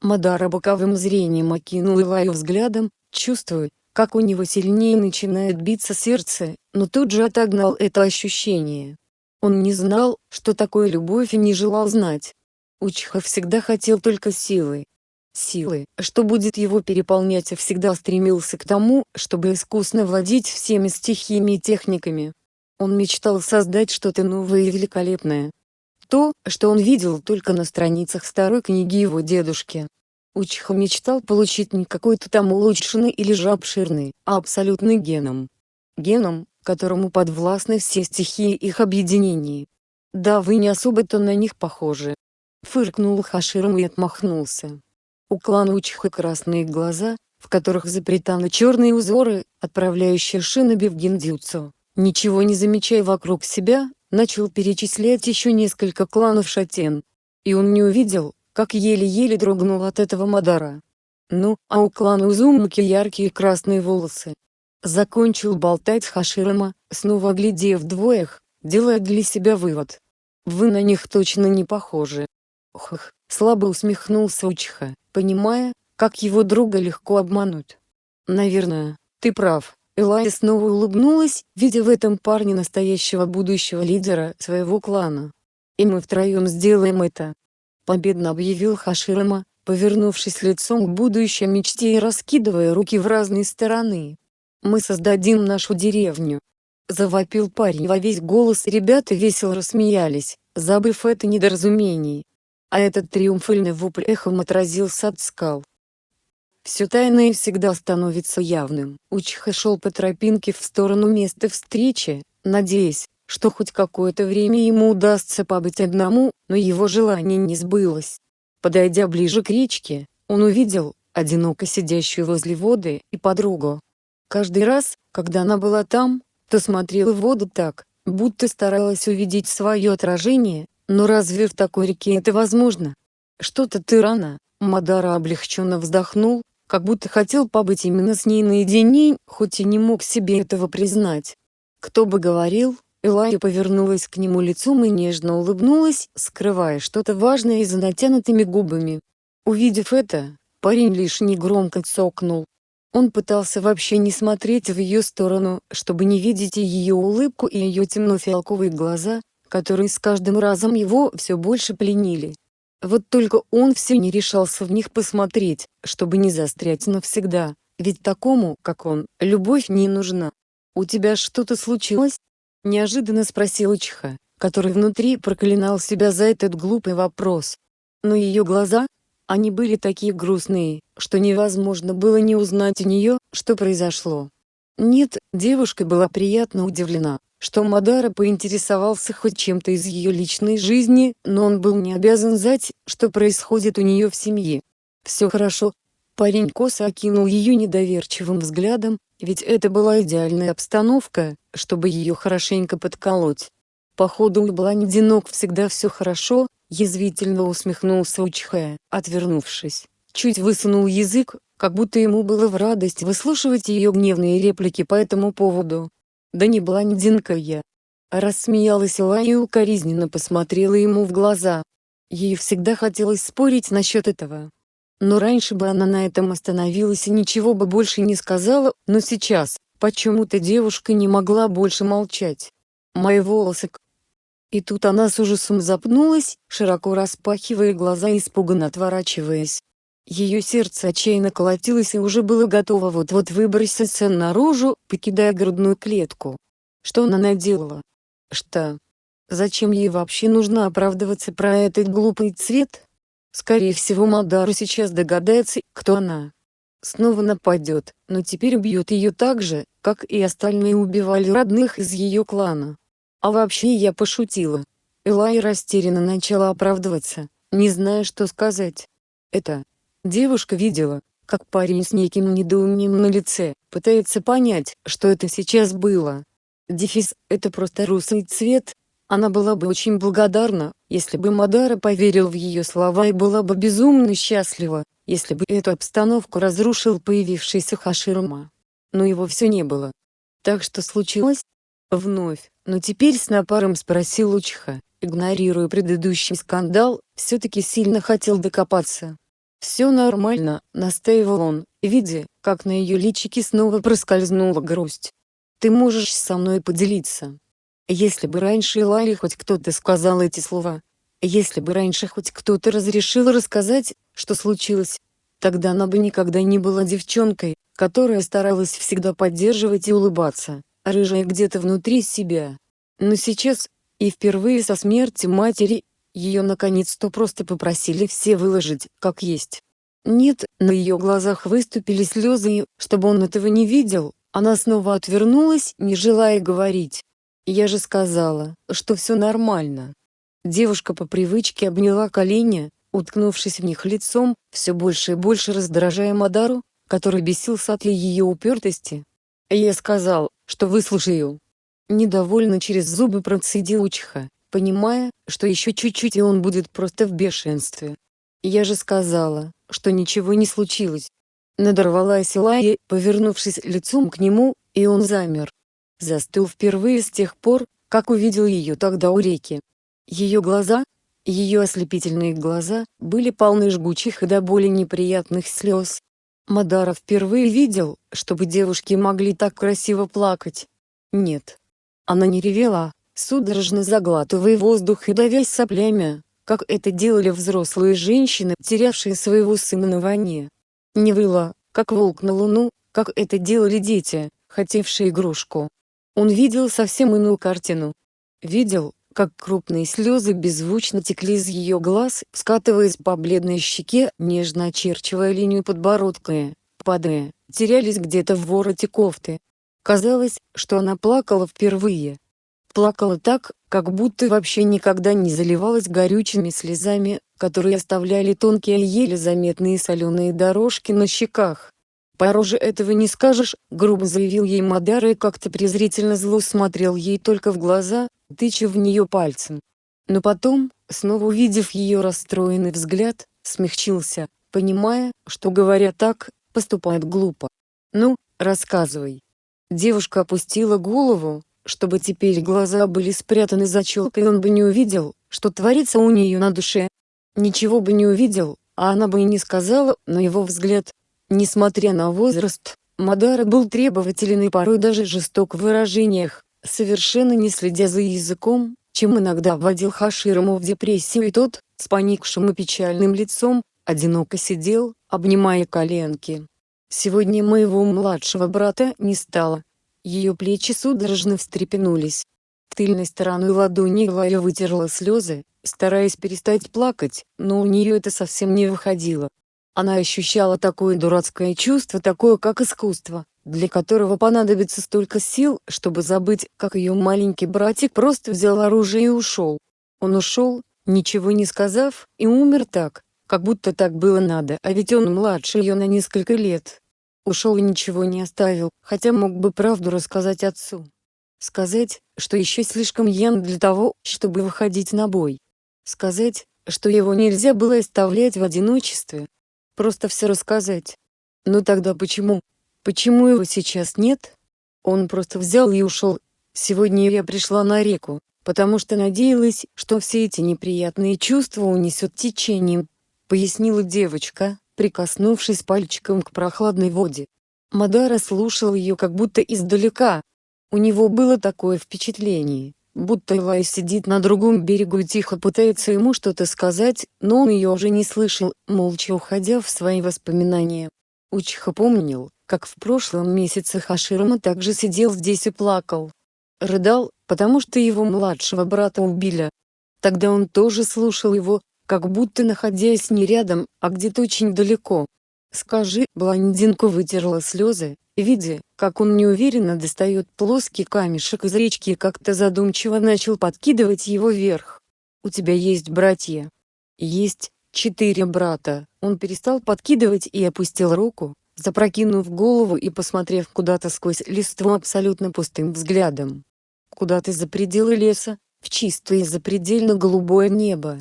Мадара боковым зрением окинул Илаю взглядом, чувствуя, как у него сильнее начинает биться сердце, но тут же отогнал это ощущение. Он не знал, что такое любовь и не желал знать. Учха всегда хотел только силы. Силы, что будет его переполнять и всегда стремился к тому, чтобы искусно владеть всеми стихиями и техниками. Он мечтал создать что-то новое и великолепное. То, что он видел только на страницах старой книги его дедушки. Учиха мечтал получить не какой-то там улучшенный или же обширный, а абсолютный геном. Геном, которому подвластны все стихии их объединений. Да вы не особо-то на них похожи. Фыркнул Хаширом и отмахнулся. У клана Учиха красные глаза, в которых запретаны черные узоры, отправляющие шиноби в гиндзюцу. Ничего не замечая вокруг себя, начал перечислять еще несколько кланов шатен. И он не увидел, как еле-еле дрогнул от этого Мадара. Ну, а у клана Узумаки яркие красные волосы. Закончил болтать Хаширама, снова глядев двоих, делая для себя вывод. Вы на них точно не похожи. Хх, слабо усмехнулся Учиха, понимая, как его друга легко обмануть. Наверное, ты прав, Элайя снова улыбнулась, видя в этом парне настоящего будущего лидера своего клана. «И мы втроем сделаем это!» Победно объявил Хаширама, повернувшись лицом к будущей мечте и раскидывая руки в разные стороны. «Мы создадим нашу деревню!» Завопил парень во весь голос ребята весело рассмеялись, забыв это недоразумение. А этот триумфальный вопль эхом отразился от скал. Все тайное всегда становится явным. Учиха шел по тропинке в сторону места встречи, надеясь, что хоть какое-то время ему удастся побыть одному, но его желание не сбылось. Подойдя ближе к речке, он увидел, одиноко сидящую возле воды, и подругу. Каждый раз, когда она была там, то смотрела в воду так, будто старалась увидеть свое отражение, но разве в такой реке это возможно? Что-то ты рано, Мадара облегченно вздохнул, как будто хотел побыть именно с ней наедине, хоть и не мог себе этого признать. Кто бы говорил, Элайя повернулась к нему лицом и нежно улыбнулась, скрывая что-то важное за натянутыми губами. Увидев это, парень лишь негромко цокнул. Он пытался вообще не смотреть в ее сторону, чтобы не видеть ее улыбку и ее темно-фиалковые глаза, которые с каждым разом его все больше пленили. Вот только он все не решался в них посмотреть, чтобы не застрять навсегда, ведь такому, как он, любовь не нужна. «У тебя что-то случилось?» — неожиданно спросил Чиха, который внутри проклинал себя за этот глупый вопрос. Но ее глаза, они были такие грустные, что невозможно было не узнать у нее, что произошло. Нет, девушка была приятно удивлена, что Мадара поинтересовался хоть чем-то из ее личной жизни, но он был не обязан знать, что происходит у нее в семье. «Все хорошо». Парень косо окинул ее недоверчивым взглядом, ведь это была идеальная обстановка, чтобы ее хорошенько подколоть. Походу у Бландинок всегда все хорошо, язвительно усмехнулся Учхая, отвернувшись. Чуть высунул язык, как будто ему было в радость выслушивать ее гневные реплики по этому поводу. «Да не блондинка я!» Рассмеялась Ла и укоризненно посмотрела ему в глаза. Ей всегда хотелось спорить насчет этого. Но раньше бы она на этом остановилась и ничего бы больше не сказала, но сейчас, почему-то девушка не могла больше молчать. «Мои волосы, и тут она с ужасом запнулась, широко распахивая глаза и испуганно отворачиваясь. Ее сердце отчаянно колотилось и уже было готово вот-вот выброситься наружу, покидая грудную клетку. Что она наделала? Что? Зачем ей вообще нужно оправдываться про этот глупый цвет? Скорее всего Малдару сейчас догадается, кто она. Снова нападет, но теперь убьет ее так же, как и остальные убивали родных из ее клана. А вообще я пошутила. Элай растерянно начала оправдываться, не зная что сказать. Это. Девушка видела, как парень с неким недоумением на лице, пытается понять, что это сейчас было. Дефис – это просто русый цвет. Она была бы очень благодарна, если бы Мадара поверил в ее слова и была бы безумно счастлива, если бы эту обстановку разрушил появившийся Хаширма. Но его все не было. Так что случилось? Вновь, но теперь с напаром спросил Учха, игнорируя предыдущий скандал, все-таки сильно хотел докопаться. «Все нормально», — настаивал он, видя, как на ее личике снова проскользнула грусть. «Ты можешь со мной поделиться». Если бы раньше Иларе хоть кто-то сказал эти слова, если бы раньше хоть кто-то разрешил рассказать, что случилось, тогда она бы никогда не была девчонкой, которая старалась всегда поддерживать и улыбаться рыжая где-то внутри себя. Но сейчас, и впервые со смерти матери, ее наконец-то просто попросили все выложить, как есть. Нет, на ее глазах выступили слезы и, чтобы он этого не видел, она снова отвернулась, не желая говорить. Я же сказала, что все нормально. Девушка по привычке обняла колени, уткнувшись в них лицом, все больше и больше раздражая Мадару, который бесился от ее упертости. Я сказал, что выслушаю. Недовольно через зубы процедил Учха, понимая, что еще чуть-чуть и он будет просто в бешенстве. Я же сказала, что ничего не случилось. Надорвалась Лайя, повернувшись лицом к нему, и он замер. Застыл впервые с тех пор, как увидел ее тогда у реки. Ее глаза, ее ослепительные глаза, были полны жгучих и до боли неприятных слез, Мадара впервые видел, чтобы девушки могли так красиво плакать. Нет. Она не ревела, судорожно заглатывая воздух и давясь соплями, как это делали взрослые женщины, терявшие своего сына на войне. Не выла, как волк на луну, как это делали дети, хотевшие игрушку. Он видел совсем иную картину. Видел, как крупные слезы беззвучно текли из ее глаз, скатываясь по бледной щеке, нежно очерчивая линию подбородка, падая, терялись где-то в вороте кофты. Казалось, что она плакала впервые. Плакала так, как будто вообще никогда не заливалась горючими слезами, которые оставляли тонкие еле заметные соленые дорожки на щеках. «Пороже этого не скажешь», — грубо заявил ей Мадара и как-то презрительно зло смотрел ей только в глаза, тыча в нее пальцем. Но потом, снова увидев ее расстроенный взгляд, смягчился, понимая, что говоря так, поступает глупо. «Ну, рассказывай». Девушка опустила голову, чтобы теперь глаза были спрятаны за челкой и он бы не увидел, что творится у нее на душе. Ничего бы не увидел, а она бы и не сказала, но его взгляд, несмотря на возраст, Мадара был требователен и порой даже жесток в выражениях совершенно не следя за языком, чем иногда вводил Хаширому в депрессию и тот, с поникшим и печальным лицом, одиноко сидел, обнимая коленки. Сегодня моего младшего брата не стало. Ее плечи судорожно встрепенулись. Тыльной стороной ладони Лая вытерла слезы, стараясь перестать плакать, но у нее это совсем не выходило. Она ощущала такое дурацкое чувство, такое как искусство, для которого понадобится столько сил, чтобы забыть, как ее маленький братик просто взял оружие и ушел. Он ушел, ничего не сказав, и умер так, как будто так было надо, а ведь он младше ее на несколько лет. Ушел и ничего не оставил, хотя мог бы правду рассказать отцу. Сказать, что еще слишком ян для того, чтобы выходить на бой. Сказать, что его нельзя было оставлять в одиночестве. Просто все рассказать. Но тогда почему? Почему его сейчас нет? Он просто взял и ушел. Сегодня я пришла на реку, потому что надеялась, что все эти неприятные чувства унесет течением, пояснила девочка, прикоснувшись пальчиком к прохладной воде. Мадара слушал ее как будто издалека. У него было такое впечатление, будто Элай сидит на другом берегу и тихо пытается ему что-то сказать, но он ее уже не слышал, молча уходя в свои воспоминания. Учиха помнил, как в прошлом месяце Хаширама также сидел здесь и плакал. Рыдал, потому что его младшего брата убили. Тогда он тоже слушал его, как будто находясь не рядом, а где-то очень далеко. «Скажи», блондинка вытерла слезы, видя, как он неуверенно достает плоский камешек из речки и как-то задумчиво начал подкидывать его вверх. «У тебя есть братья?» «Есть, четыре брата». Он перестал подкидывать и опустил руку, запрокинув голову и посмотрев куда-то сквозь листву абсолютно пустым взглядом. Куда-то за пределы леса, в чистое запредельно голубое небо.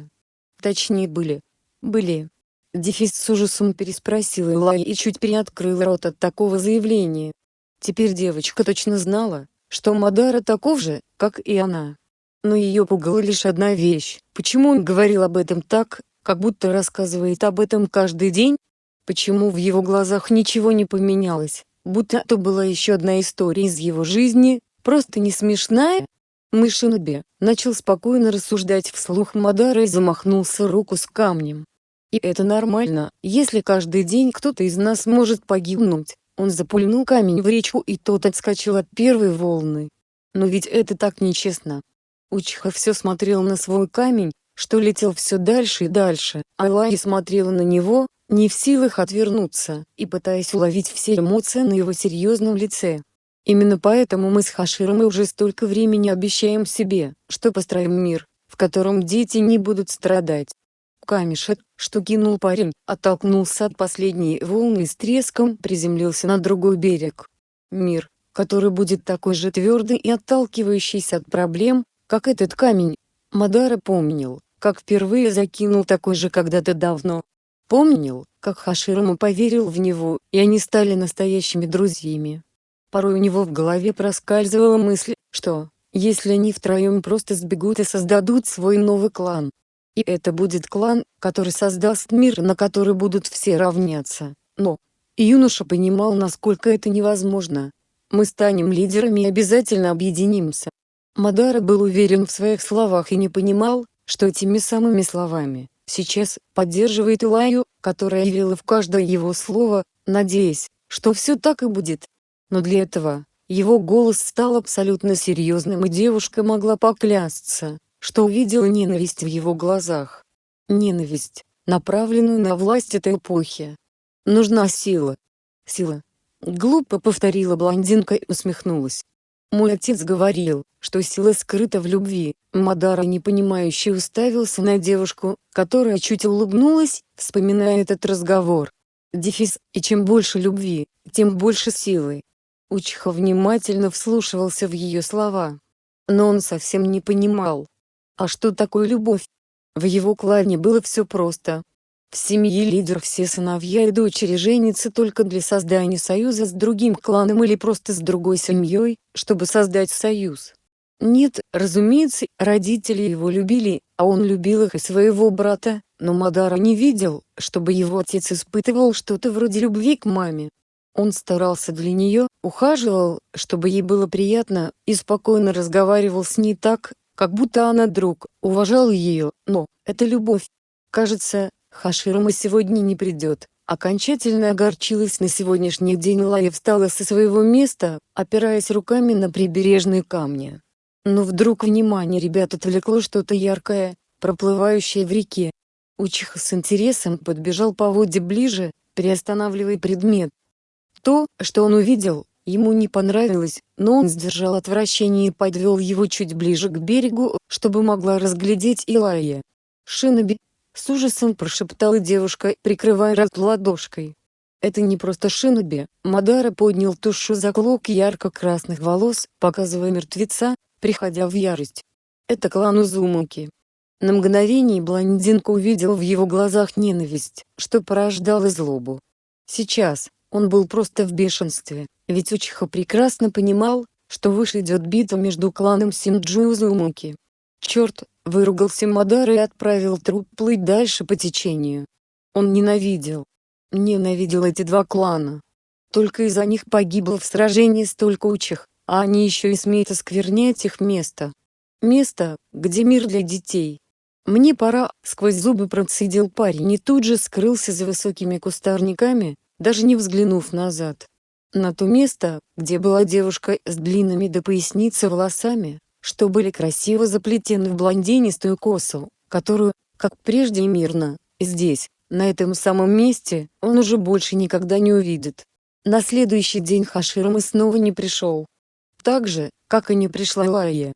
Точнее были. Были. Дефис с ужасом переспросил Элай и чуть приоткрыл рот от такого заявления. Теперь девочка точно знала, что Мадара таков же, как и она. Но ее пугала лишь одна вещь. Почему он говорил об этом так, как будто рассказывает об этом каждый день? Почему в его глазах ничего не поменялось, будто это была еще одна история из его жизни, просто не смешная? Мышинобе, начал спокойно рассуждать вслух Мадара и замахнулся руку с камнем. И это нормально, если каждый день кто-то из нас может погибнуть. Он запульнул камень в речку и тот отскочил от первой волны. Но ведь это так нечестно. Учиха все смотрел на свой камень, что летел все дальше и дальше, а Лай смотрела на него, не в силах отвернуться, и пытаясь уловить все эмоции на его серьезном лице. Именно поэтому мы с Хаширом уже столько времени обещаем себе, что построим мир, в котором дети не будут страдать. Камешек, что кинул парень, оттолкнулся от последней волны и с треском приземлился на другой берег. Мир, который будет такой же твердый и отталкивающийся от проблем, как этот камень. Мадара помнил, как впервые закинул такой же когда-то давно. Помнил, как Хаширому поверил в него, и они стали настоящими друзьями. Порой у него в голове проскальзывала мысль, что, если они втроем просто сбегут и создадут свой новый клан, и это будет клан, который создаст мир, на который будут все равняться. Но, юноша понимал насколько это невозможно. Мы станем лидерами и обязательно объединимся. Мадара был уверен в своих словах и не понимал, что этими самыми словами, сейчас, поддерживает Илаю, которая верила в каждое его слово, надеясь, что все так и будет. Но для этого, его голос стал абсолютно серьезным и девушка могла поклясться, что увидела ненависть в его глазах. Ненависть, направленную на власть этой эпохи. Нужна сила. Сила. Глупо повторила блондинка и усмехнулась. Мой отец говорил, что сила скрыта в любви. Мадара непонимающе уставился на девушку, которая чуть улыбнулась, вспоминая этот разговор. Дефис, и чем больше любви, тем больше силы. Учиха внимательно вслушивался в ее слова. Но он совсем не понимал. А что такое любовь? В его клане было все просто. В семье лидер все сыновья и дочери женятся только для создания союза с другим кланом или просто с другой семьей, чтобы создать союз. Нет, разумеется, родители его любили, а он любил их и своего брата, но Мадара не видел, чтобы его отец испытывал что-то вроде любви к маме. Он старался для нее, ухаживал, чтобы ей было приятно, и спокойно разговаривал с ней так, как будто она друг, уважал ее, но, это любовь. Кажется, Хаширама сегодня не придет, окончательно огорчилась на сегодняшний день Лая встала со своего места, опираясь руками на прибережные камни. Но вдруг внимание ребят отвлекло что-то яркое, проплывающее в реке. Учиха с интересом подбежал по воде ближе, приостанавливая предмет. То, что он увидел, ему не понравилось, но он сдержал отвращение и подвел его чуть ближе к берегу, чтобы могла разглядеть Илая. «Шиноби!» — с ужасом прошептала девушка, прикрывая рот ладошкой. «Это не просто Шиноби!» Мадара поднял тушу за клок ярко-красных волос, показывая мертвеца, приходя в ярость. Это клан Узумаки. На мгновение блондинка увидел в его глазах ненависть, что порождало злобу. Сейчас, он был просто в бешенстве, ведь Учиха прекрасно понимал, что выше идет битва между кланом Синджу и Узумаки. Черт, выругался Мадар и отправил труп плыть дальше по течению. Он ненавидел. Ненавидел эти два клана. Только из-за них погибло в сражении столько учих, а они еще и смеют осквернять их место. Место, где мир для детей. «Мне пора», — сквозь зубы процедил парень и тут же скрылся за высокими кустарниками, даже не взглянув назад. На то место, где была девушка с длинными до поясницы волосами, что были красиво заплетены в блондинистую косу, которую, как прежде и мирно, здесь, на этом самом месте, он уже больше никогда не увидит. На следующий день Хаширма снова не пришел так же, как и не пришла Лая.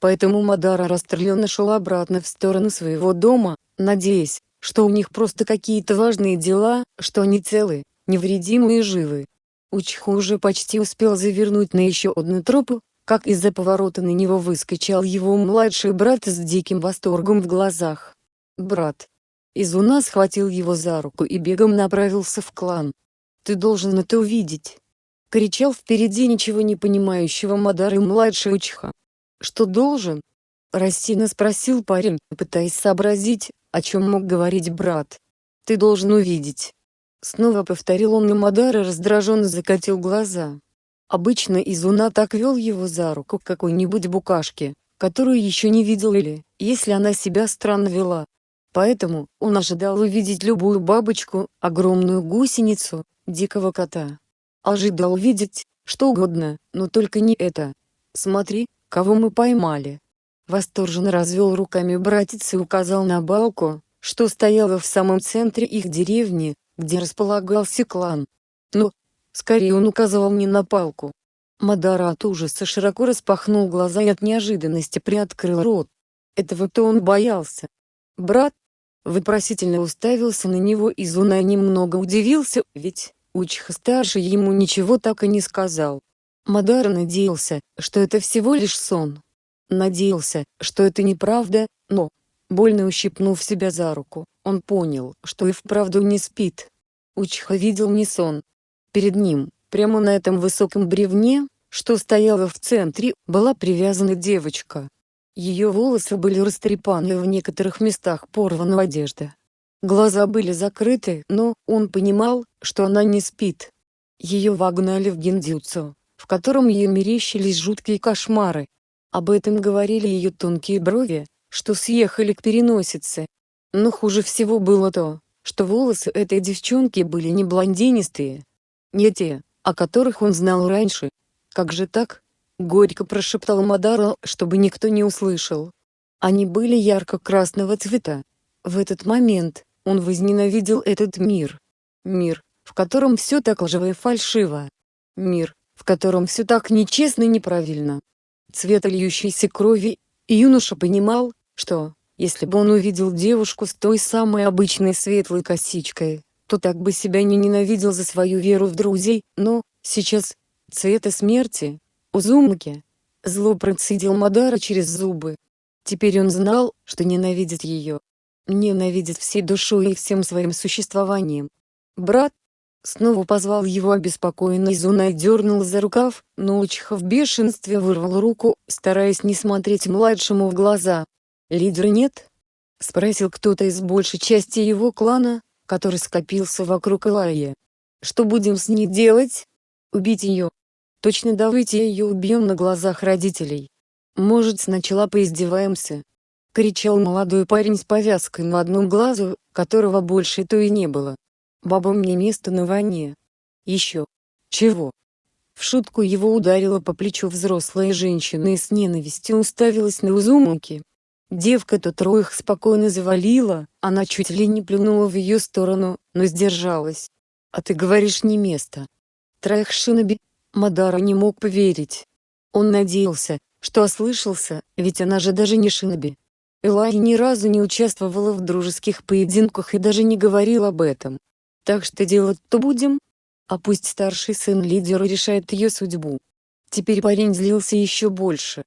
Поэтому Мадара расстроенно шел обратно в сторону своего дома, надеясь, что у них просто какие-то важные дела, что они целы, невредимы и живы. Учху уже почти успел завернуть на еще одну тропу, как из-за поворота на него выскочил его младший брат с диким восторгом в глазах. «Брат!» Изуна схватил его за руку и бегом направился в клан. «Ты должен это увидеть!» — кричал впереди ничего не понимающего Мадары младший Учиха. «Что должен?» — рассеянно спросил парень, пытаясь сообразить, о чем мог говорить брат. «Ты должен увидеть». Снова повторил он и Мадара раздраженно закатил глаза. Обычно Изуна так вел его за руку к какой-нибудь букашке, которую еще не видел или, если она себя странно вела. Поэтому, он ожидал увидеть любую бабочку, огромную гусеницу, дикого кота, ожидал видеть, что угодно, но только не это. Смотри, кого мы поймали. Восторженно развел руками братец и указал на балку, что стояла в самом центре их деревни, где располагался клан. Но, скорее он указывал не на палку. Мадара от ужаса широко распахнул глаза и от неожиданности приоткрыл рот. Этого-то он боялся. Брат, вопросительно уставился на него и Зуна немного удивился, ведь, Учиха-старший ему ничего так и не сказал. Мадар надеялся, что это всего лишь сон. Надеялся, что это неправда, но, больно ущипнув себя за руку, он понял, что и вправду не спит. Учиха видел не сон. Перед ним, прямо на этом высоком бревне, что стояло в центре, была привязана девочка. Ее волосы были растрепаны в некоторых местах порвана одежда. Глаза были закрыты, но он понимал, что она не спит. Ее вогнали в гиндзюцу, в котором ей мерещились жуткие кошмары. Об этом говорили ее тонкие брови, что съехали к переносице. Но хуже всего было то, что волосы этой девчонки были не блондинистые. Не те, о которых он знал раньше. «Как же так?» — горько прошептал Мадара, чтобы никто не услышал. Они были ярко-красного цвета. В этот момент, он возненавидел этот мир. Мир, в котором все так лживо и фальшиво. Мир, в котором все так нечестно и неправильно. Цвет льющейся крови, и юноша понимал, что, если бы он увидел девушку с той самой обычной светлой косичкой, то так бы себя не ненавидел за свою веру в друзей, но, сейчас, цвета смерти, Узумаки, зло процедил Мадара через зубы. Теперь он знал, что ненавидит ее, ненавидит всей душой и всем своим существованием. «Брат!» Снова позвал его обеспокоенный Зуна и дернул за рукав, но Учиха в бешенстве вырвал руку, стараясь не смотреть младшему в глаза. «Лидера нет?» — спросил кто-то из большей части его клана, который скопился вокруг Илайи. «Что будем с ней делать? Убить ее? Точно давайте ее убьем на глазах родителей. Может сначала поиздеваемся, кричал молодой парень с повязкой на одном глазу, которого больше то и не было. Бабам не место на войне. Еще. Чего? В шутку его ударила по плечу взрослая женщина и с ненавистью уставилась на Узумуки. Девка то троих спокойно завалила, она чуть ли не плюнула в ее сторону, но сдержалась. «А ты говоришь не место». Троих шиноби, Мадара не мог поверить. Он надеялся, что ослышался, ведь она же даже не шиноби. Элай ни разу не участвовала в дружеских поединках и даже не говорила об этом. Так что делать-то будем? А пусть старший сын лидера решает ее судьбу. Теперь парень злился еще больше.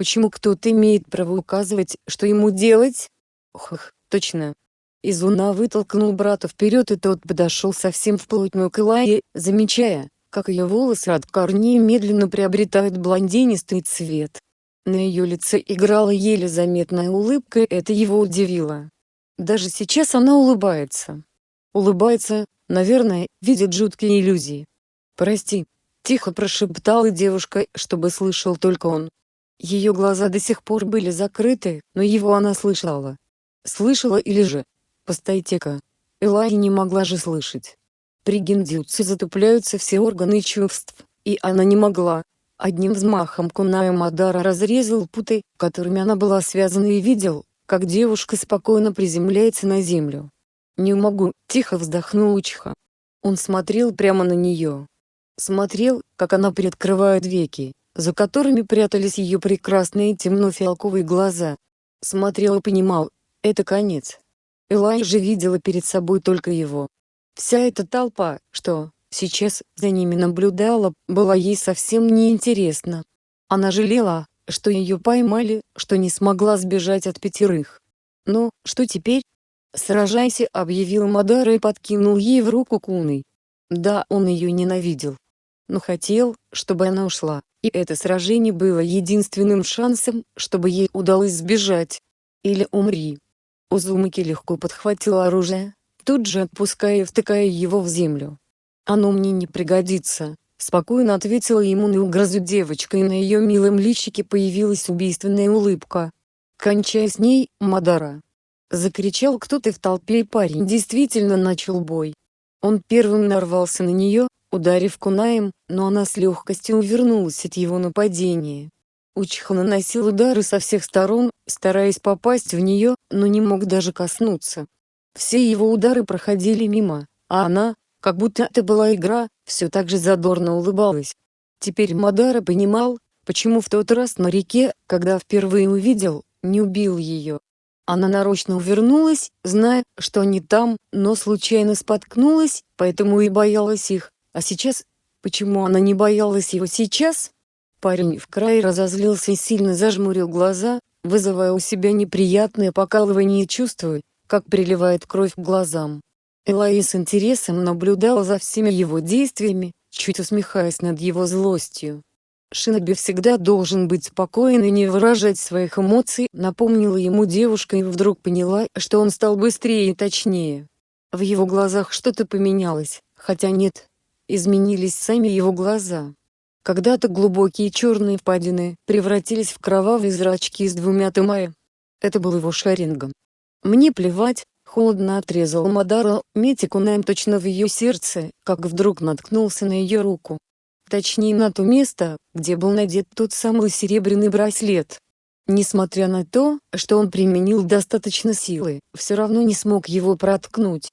Почему кто-то имеет право указывать, что ему делать? Ох, точно. Изуна вытолкнул брата вперед и тот подошел совсем вплотную к Элайе, замечая, как ее волосы от корней медленно приобретают блондинистый цвет. На ее лице играла еле заметная улыбка и это его удивило. Даже сейчас она улыбается. Улыбается, наверное, видит жуткие иллюзии. «Прости», — тихо прошептала девушка, чтобы слышал только он. Ее глаза до сих пор были закрыты, но его она слышала. Слышала или же? Постойте-ка. Элай не могла же слышать. При гиндзюцу затупляются все органы чувств, и она не могла. Одним взмахом Куная Мадара разрезал путы, которыми она была связана и видел, как девушка спокойно приземляется на землю. «Не могу», — тихо вздохнул Учиха. Он смотрел прямо на нее. Смотрел, как она приоткрывает веки, за которыми прятались ее прекрасные темно-фиалковые глаза. Смотрел и понимал, это конец. Элай же видела перед собой только его. Вся эта толпа, что, сейчас, за ними наблюдала, была ей совсем неинтересна. Она жалела, что ее поймали, что не смогла сбежать от пятерых. Но, что теперь? «Сражайся», — объявил Мадара и подкинул ей в руку куной. Да, он ее ненавидел. Но хотел, чтобы она ушла, и это сражение было единственным шансом, чтобы ей удалось сбежать. Или умри. Узумаки легко подхватил оружие, тут же отпуская и втыкая его в землю. «Оно мне не пригодится», — спокойно ответила ему на угрозу девочка и на ее милом личике появилась убийственная улыбка. «Кончай с ней, Мадара!» Закричал кто-то в толпе и парень действительно начал бой. Он первым нарвался на нее, ударив кунаем, но она с легкостью увернулась от его нападения. Учиха наносил удары со всех сторон, стараясь попасть в нее, но не мог даже коснуться. Все его удары проходили мимо, а она, как будто это была игра, все так же задорно улыбалась. Теперь Мадара понимал, почему в тот раз на реке, когда впервые увидел, не убил ее. Она нарочно увернулась, зная, что они там, но случайно споткнулась, поэтому и боялась их. А сейчас? Почему она не боялась его сейчас? Парень в край разозлился и сильно зажмурил глаза, вызывая у себя неприятное покалывание и чувствуя, как приливает кровь к глазам. Элай с интересом наблюдала за всеми его действиями, чуть усмехаясь над его злостью. Шиноби всегда должен быть спокоен и не выражать своих эмоций, напомнила ему девушка и вдруг поняла, что он стал быстрее и точнее. В его глазах что-то поменялось, хотя нет, изменились сами его глаза. Когда-то глубокие черные впадины превратились в кровавые зрачки с двумя тымая. Это был его шарингом. «Мне плевать», — холодно отрезал Мадара, метя кунаем точно в ее сердце, как вдруг наткнулся на ее руку точнее на то место, где был надет тот самый серебряный браслет. Несмотря на то, что он применил достаточно силы, все равно не смог его проткнуть.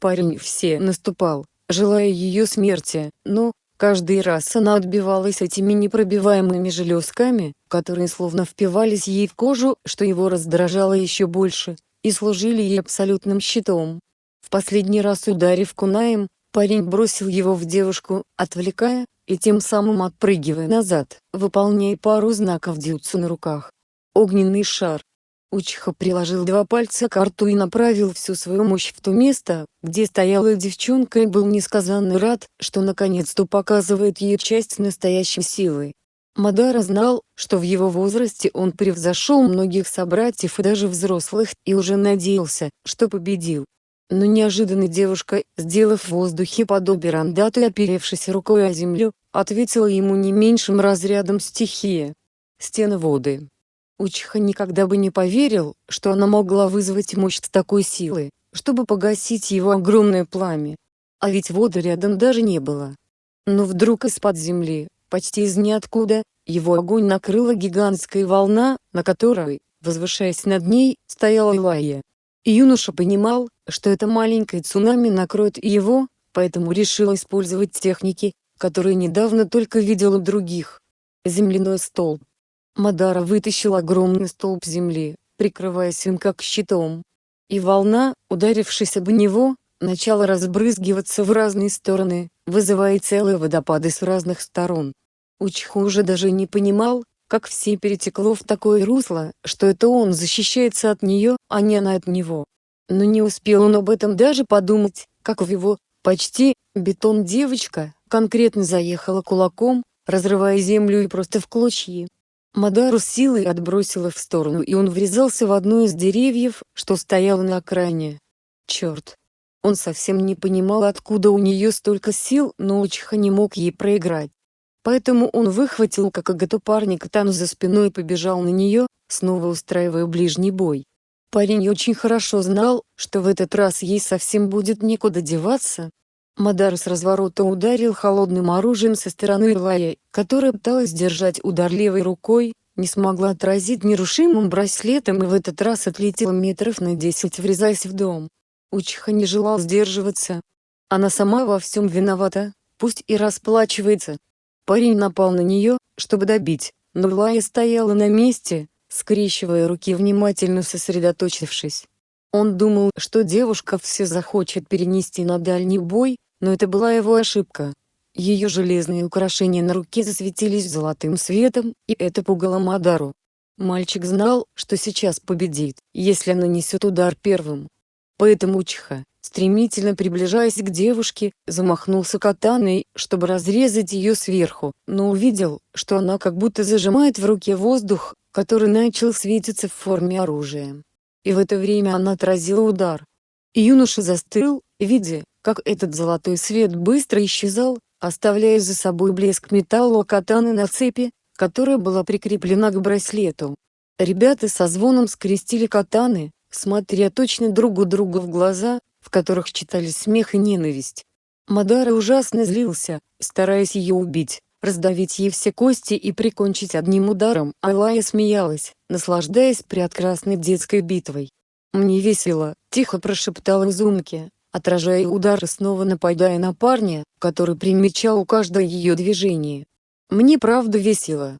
Парень все наступал, желая ее смерти, но, каждый раз она отбивалась этими непробиваемыми железками, которые словно впивались ей в кожу, что его раздражало еще больше, и служили ей абсолютным щитом. В последний раз ударив кунаем, парень бросил его в девушку, отвлекая, и тем самым отпрыгивая назад, выполняя пару знаков дюцу на руках. Огненный шар. Учиха приложил два пальца к рту и направил всю свою мощь в то место, где стояла девчонка и был несказанно рад, что наконец-то показывает ей часть настоящей силы. Мадара знал, что в его возрасте он превзошел многих собратьев и даже взрослых, и уже надеялся, что победил. Но неожиданно девушка, сделав в воздухе подобие рандату и оперевшись рукой о землю, ответила ему не меньшим разрядом стихии. Стены воды. Учиха никогда бы не поверил, что она могла вызвать мощь такой силой, чтобы погасить его огромное пламя. А ведь воды рядом даже не было. Но вдруг из-под земли, почти из ниоткуда, его огонь накрыла гигантская волна, на которой, возвышаясь над ней, стояла Илайя. Юноша понимал, что это маленькое цунами накроет его, поэтому решил использовать техники, которые недавно только видел у других. Земляной столб. Мадара вытащил огромный столб земли, прикрываясь им как щитом. И волна, ударившись об него, начала разбрызгиваться в разные стороны, вызывая целые водопады с разных сторон. Учху уже даже не понимал, как все перетекло в такое русло, что это он защищается от нее, а не она от него. Но не успел он об этом даже подумать, как в его, почти, бетон девочка, конкретно заехала кулаком, разрывая землю и просто в клочья. Мадару силой отбросила в сторону и он врезался в одно из деревьев, что стояло на окраине. Черт! Он совсем не понимал откуда у нее столько сил, но Учиха не мог ей проиграть. Поэтому он выхватил как агату парня катану за спиной и побежал на нее, снова устраивая ближний бой. Парень очень хорошо знал, что в этот раз ей совсем будет некуда деваться. Мадар с разворота ударил холодным оружием со стороны Илая, которая пыталась держать удар левой рукой, не смогла отразить нерушимым браслетом и в этот раз отлетела метров на десять врезаясь в дом. Учиха не желал сдерживаться. Она сама во всем виновата, пусть и расплачивается. Парень напал на нее, чтобы добить, но Лая стояла на месте, скрещивая руки внимательно сосредоточившись. Он думал, что девушка все захочет перенести на дальний бой, но это была его ошибка. Ее железные украшения на руке засветились золотым светом, и это пугало Мадару. Мальчик знал, что сейчас победит, если нанесет удар первым. Поэтому Чха, стремительно приближаясь к девушке, замахнулся катаной, чтобы разрезать ее сверху, но увидел, что она как будто зажимает в руке воздух, который начал светиться в форме оружия. И в это время она отразила удар. Юноша застыл, видя, как этот золотой свет быстро исчезал, оставляя за собой блеск металла катаны на цепи, которая была прикреплена к браслету. Ребята со звоном скрестили катаны, смотря точно другу другу в глаза, в которых читались смех и ненависть. Мадара ужасно злился, стараясь ее убить, раздавить ей все кости и прикончить одним ударом. Алая смеялась, наслаждаясь прекрасной детской битвой. «Мне весело», — тихо прошептала Зумки, отражая удар и снова нападая на парня, который примечал каждое ее движение. «Мне правда весело,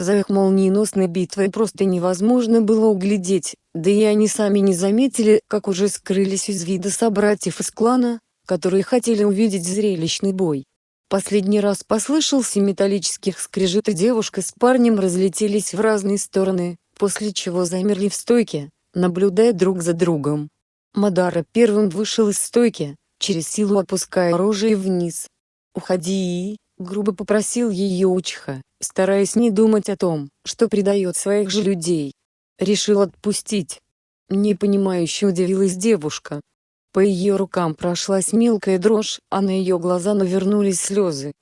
за их молниеносной битвой просто невозможно было углядеть, да и они сами не заметили, как уже скрылись из вида собратьев из клана, которые хотели увидеть зрелищный бой. Последний раз послышался металлических скрежет и девушка с парнем разлетелись в разные стороны, после чего замерли в стойке, наблюдая друг за другом. Мадара первым вышел из стойки, через силу опуская оружие вниз. «Уходи!» — грубо попросил ее Учха стараясь не думать о том, что предает своих же людей. Решил отпустить. Непонимающе удивилась девушка. По ее рукам прошлась мелкая дрожь, а на ее глаза навернулись слезы.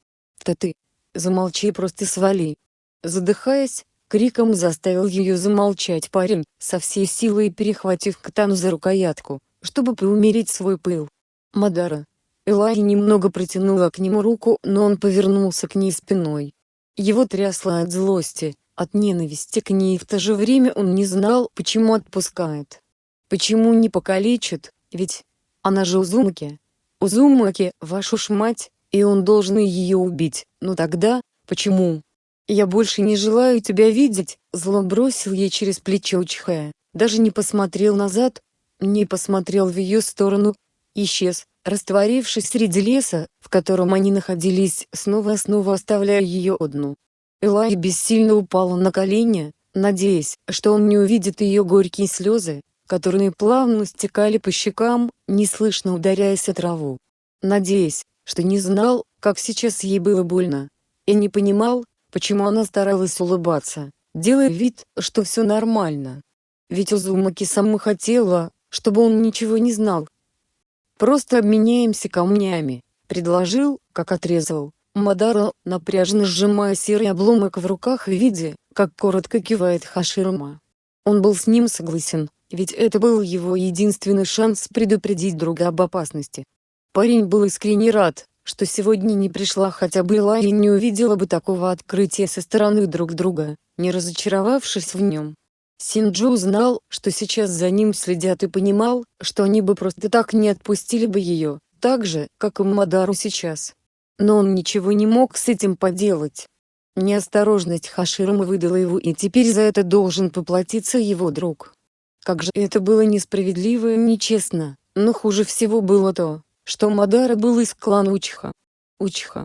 «Да ты! Замолчи просто свали!» Задыхаясь, криком заставил ее замолчать парень, со всей силой перехватив катану за рукоятку, чтобы поумерить свой пыл. «Мадара!» Элай немного протянула к нему руку, но он повернулся к ней спиной. Его трясло от злости, от ненависти к ней и в то же время он не знал, почему отпускает. Почему не покалечит, ведь она же Узумаки. Узумаки, вашу ж мать, и он должен ее убить, но тогда, почему? «Я больше не желаю тебя видеть», — зло бросил ей через плечо Чхая, даже не посмотрел назад, не посмотрел в ее сторону, исчез, растворившись среди леса, в котором они находились, снова и снова оставляя ее одну. Элай бессильно упала на колени, надеясь, что он не увидит ее горькие слезы, которые плавно стекали по щекам, неслышно ударяясь о траву. Надеясь, что не знал, как сейчас ей было больно. И не понимал, почему она старалась улыбаться, делая вид, что все нормально. Ведь Узумаки сама хотела, чтобы он ничего не знал, Просто обменяемся камнями», — предложил, как отрезал. Мадара, напряженно сжимая серый обломок в руках и видя, как коротко кивает Хаширма. Он был с ним согласен, ведь это был его единственный шанс предупредить друга об опасности. Парень был искренне рад, что сегодня не пришла хотя бы Ла и не увидела бы такого открытия со стороны друг друга, не разочаровавшись в нем. Синджу знал, что сейчас за ним следят и понимал, что они бы просто так не отпустили бы ее, так же, как и Мадару сейчас. Но он ничего не мог с этим поделать. Неосторожность Хаширама выдала его и теперь за это должен поплатиться его друг. Как же это было несправедливо и нечестно, но хуже всего было то, что Мадара был из клана Учха. Учха.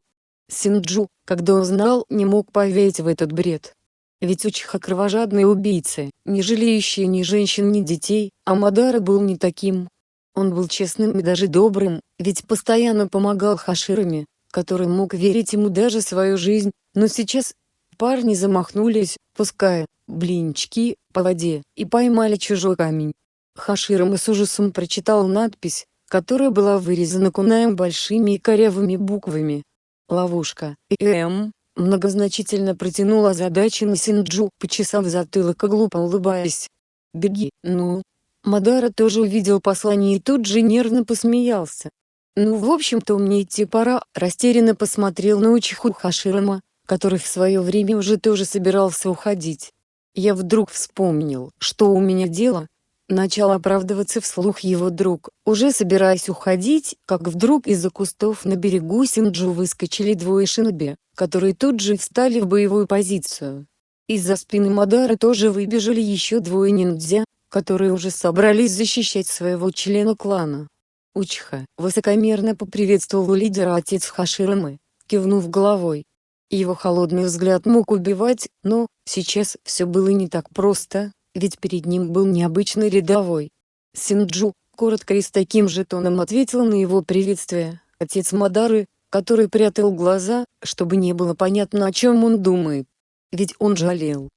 Синджу, когда узнал, не мог поверить в этот бред. Ведь Учха кровожадные убийцы, не жалеющие ни женщин ни детей, а Мадара был не таким. Он был честным и даже добрым, ведь постоянно помогал Хаширами, который мог верить ему даже свою жизнь, но сейчас парни замахнулись, пуская блинчики по воде, и поймали чужой камень. Хаширама с ужасом прочитал надпись, которая была вырезана кунаем большими и корявыми буквами. «Ловушка». И М. Многозначительно протянула задачи на Синджу, почесав затылок и глупо улыбаясь. «Беги, ну». Мадара тоже увидел послание и тут же нервно посмеялся. «Ну в общем-то мне идти пора», растерянно посмотрел на Учиху Хаширама, который в свое время уже тоже собирался уходить. Я вдруг вспомнил, что у меня дело. Начал оправдываться вслух его друг, уже собираясь уходить, как вдруг из-за кустов на берегу Синджу выскочили двое шиноби, которые тут же встали в боевую позицию. Из-за спины Мадара тоже выбежали еще двое ниндзя, которые уже собрались защищать своего члена клана. Учха высокомерно поприветствовал лидера отец Хаширамы, кивнув головой. Его холодный взгляд мог убивать, но, сейчас все было не так просто, ведь перед ним был необычный рядовой. Синджу, коротко и с таким же тоном ответил на его приветствие, отец Мадары, который прятал глаза, чтобы не было понятно о чем он думает. Ведь он жалел.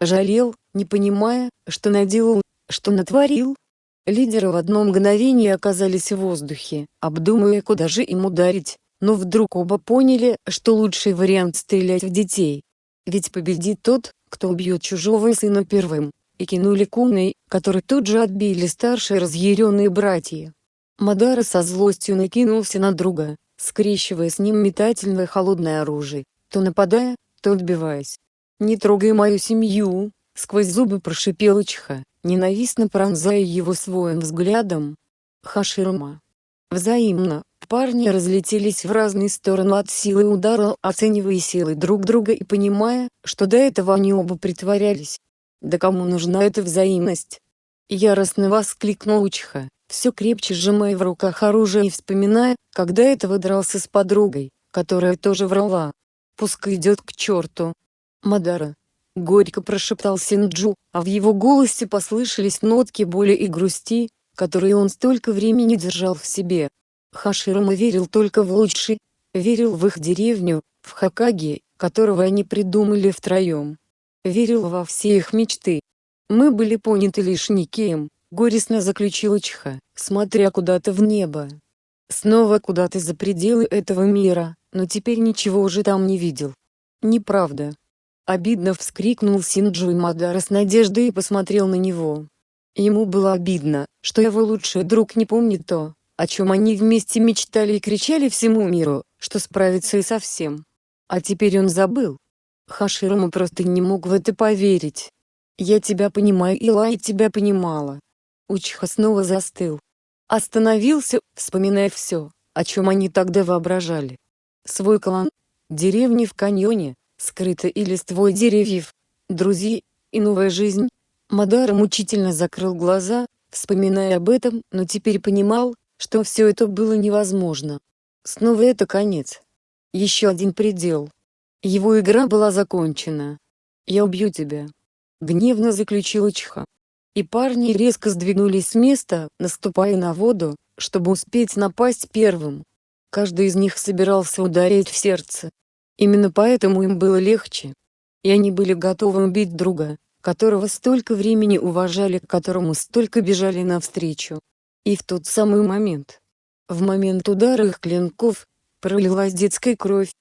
Жалел, не понимая, что наделал, что натворил, Лидеры в одно мгновение оказались в воздухе, обдумывая куда же им ударить, но вдруг оба поняли, что лучший вариант стрелять в детей. Ведь победит тот, кто убьет чужого сына первым, и кинули куной, который тут же отбили старшие разъяренные братья. Мадара со злостью накинулся на друга, скрещивая с ним метательное холодное оружие, то нападая, то отбиваясь. «Не трогай мою семью!» — сквозь зубы прошипел Ичха ненавистно пронзая его своим взглядом. Хаширма. Взаимно, парни разлетелись в разные стороны от силы удара, оценивая силы друг друга и понимая, что до этого они оба притворялись. Да кому нужна эта взаимность? Яростно воскликнул Учха, все крепче сжимая в руках оружие и вспоминая, когда этого дрался с подругой, которая тоже врала. Пускай идет к черту. Мадара, — горько прошептал Синджу, а в его голосе послышались нотки боли и грусти, которые он столько времени держал в себе. Хаширама верил только в лучший, верил в их деревню, в Хакаги, которого они придумали втроем. Верил во все их мечты. Мы были поняты лишь никем, горестно заключил Чха, смотря куда-то в небо. Снова куда-то за пределы этого мира, но теперь ничего уже там не видел. Неправда. Обидно вскрикнул Синджу Мадара с надеждой и посмотрел на него. Ему было обидно, что его лучший друг не помнит то, о чем они вместе мечтали и кричали всему миру, что справится и со всем. А теперь он забыл. Хаширама просто не мог в это поверить. «Я тебя понимаю и тебя понимала». Учха снова застыл. Остановился, вспоминая все, о чем они тогда воображали. Свой клан, деревни в каньоне, скрыто и листвой деревьев, друзья, и новая жизнь. Мадар мучительно закрыл глаза, вспоминая об этом, но теперь понимал, что все это было невозможно. Снова это конец. Еще один предел. Его игра была закончена. «Я убью тебя», — гневно заключил Чха. И парни резко сдвинулись с места, наступая на воду, чтобы успеть напасть первым. Каждый из них собирался ударить в сердце, Именно поэтому им было легче. И они были готовы убить друга, которого столько времени уважали, к которому столько бежали навстречу. И в тот самый момент, в момент удара их клинков, пролилась детская кровь,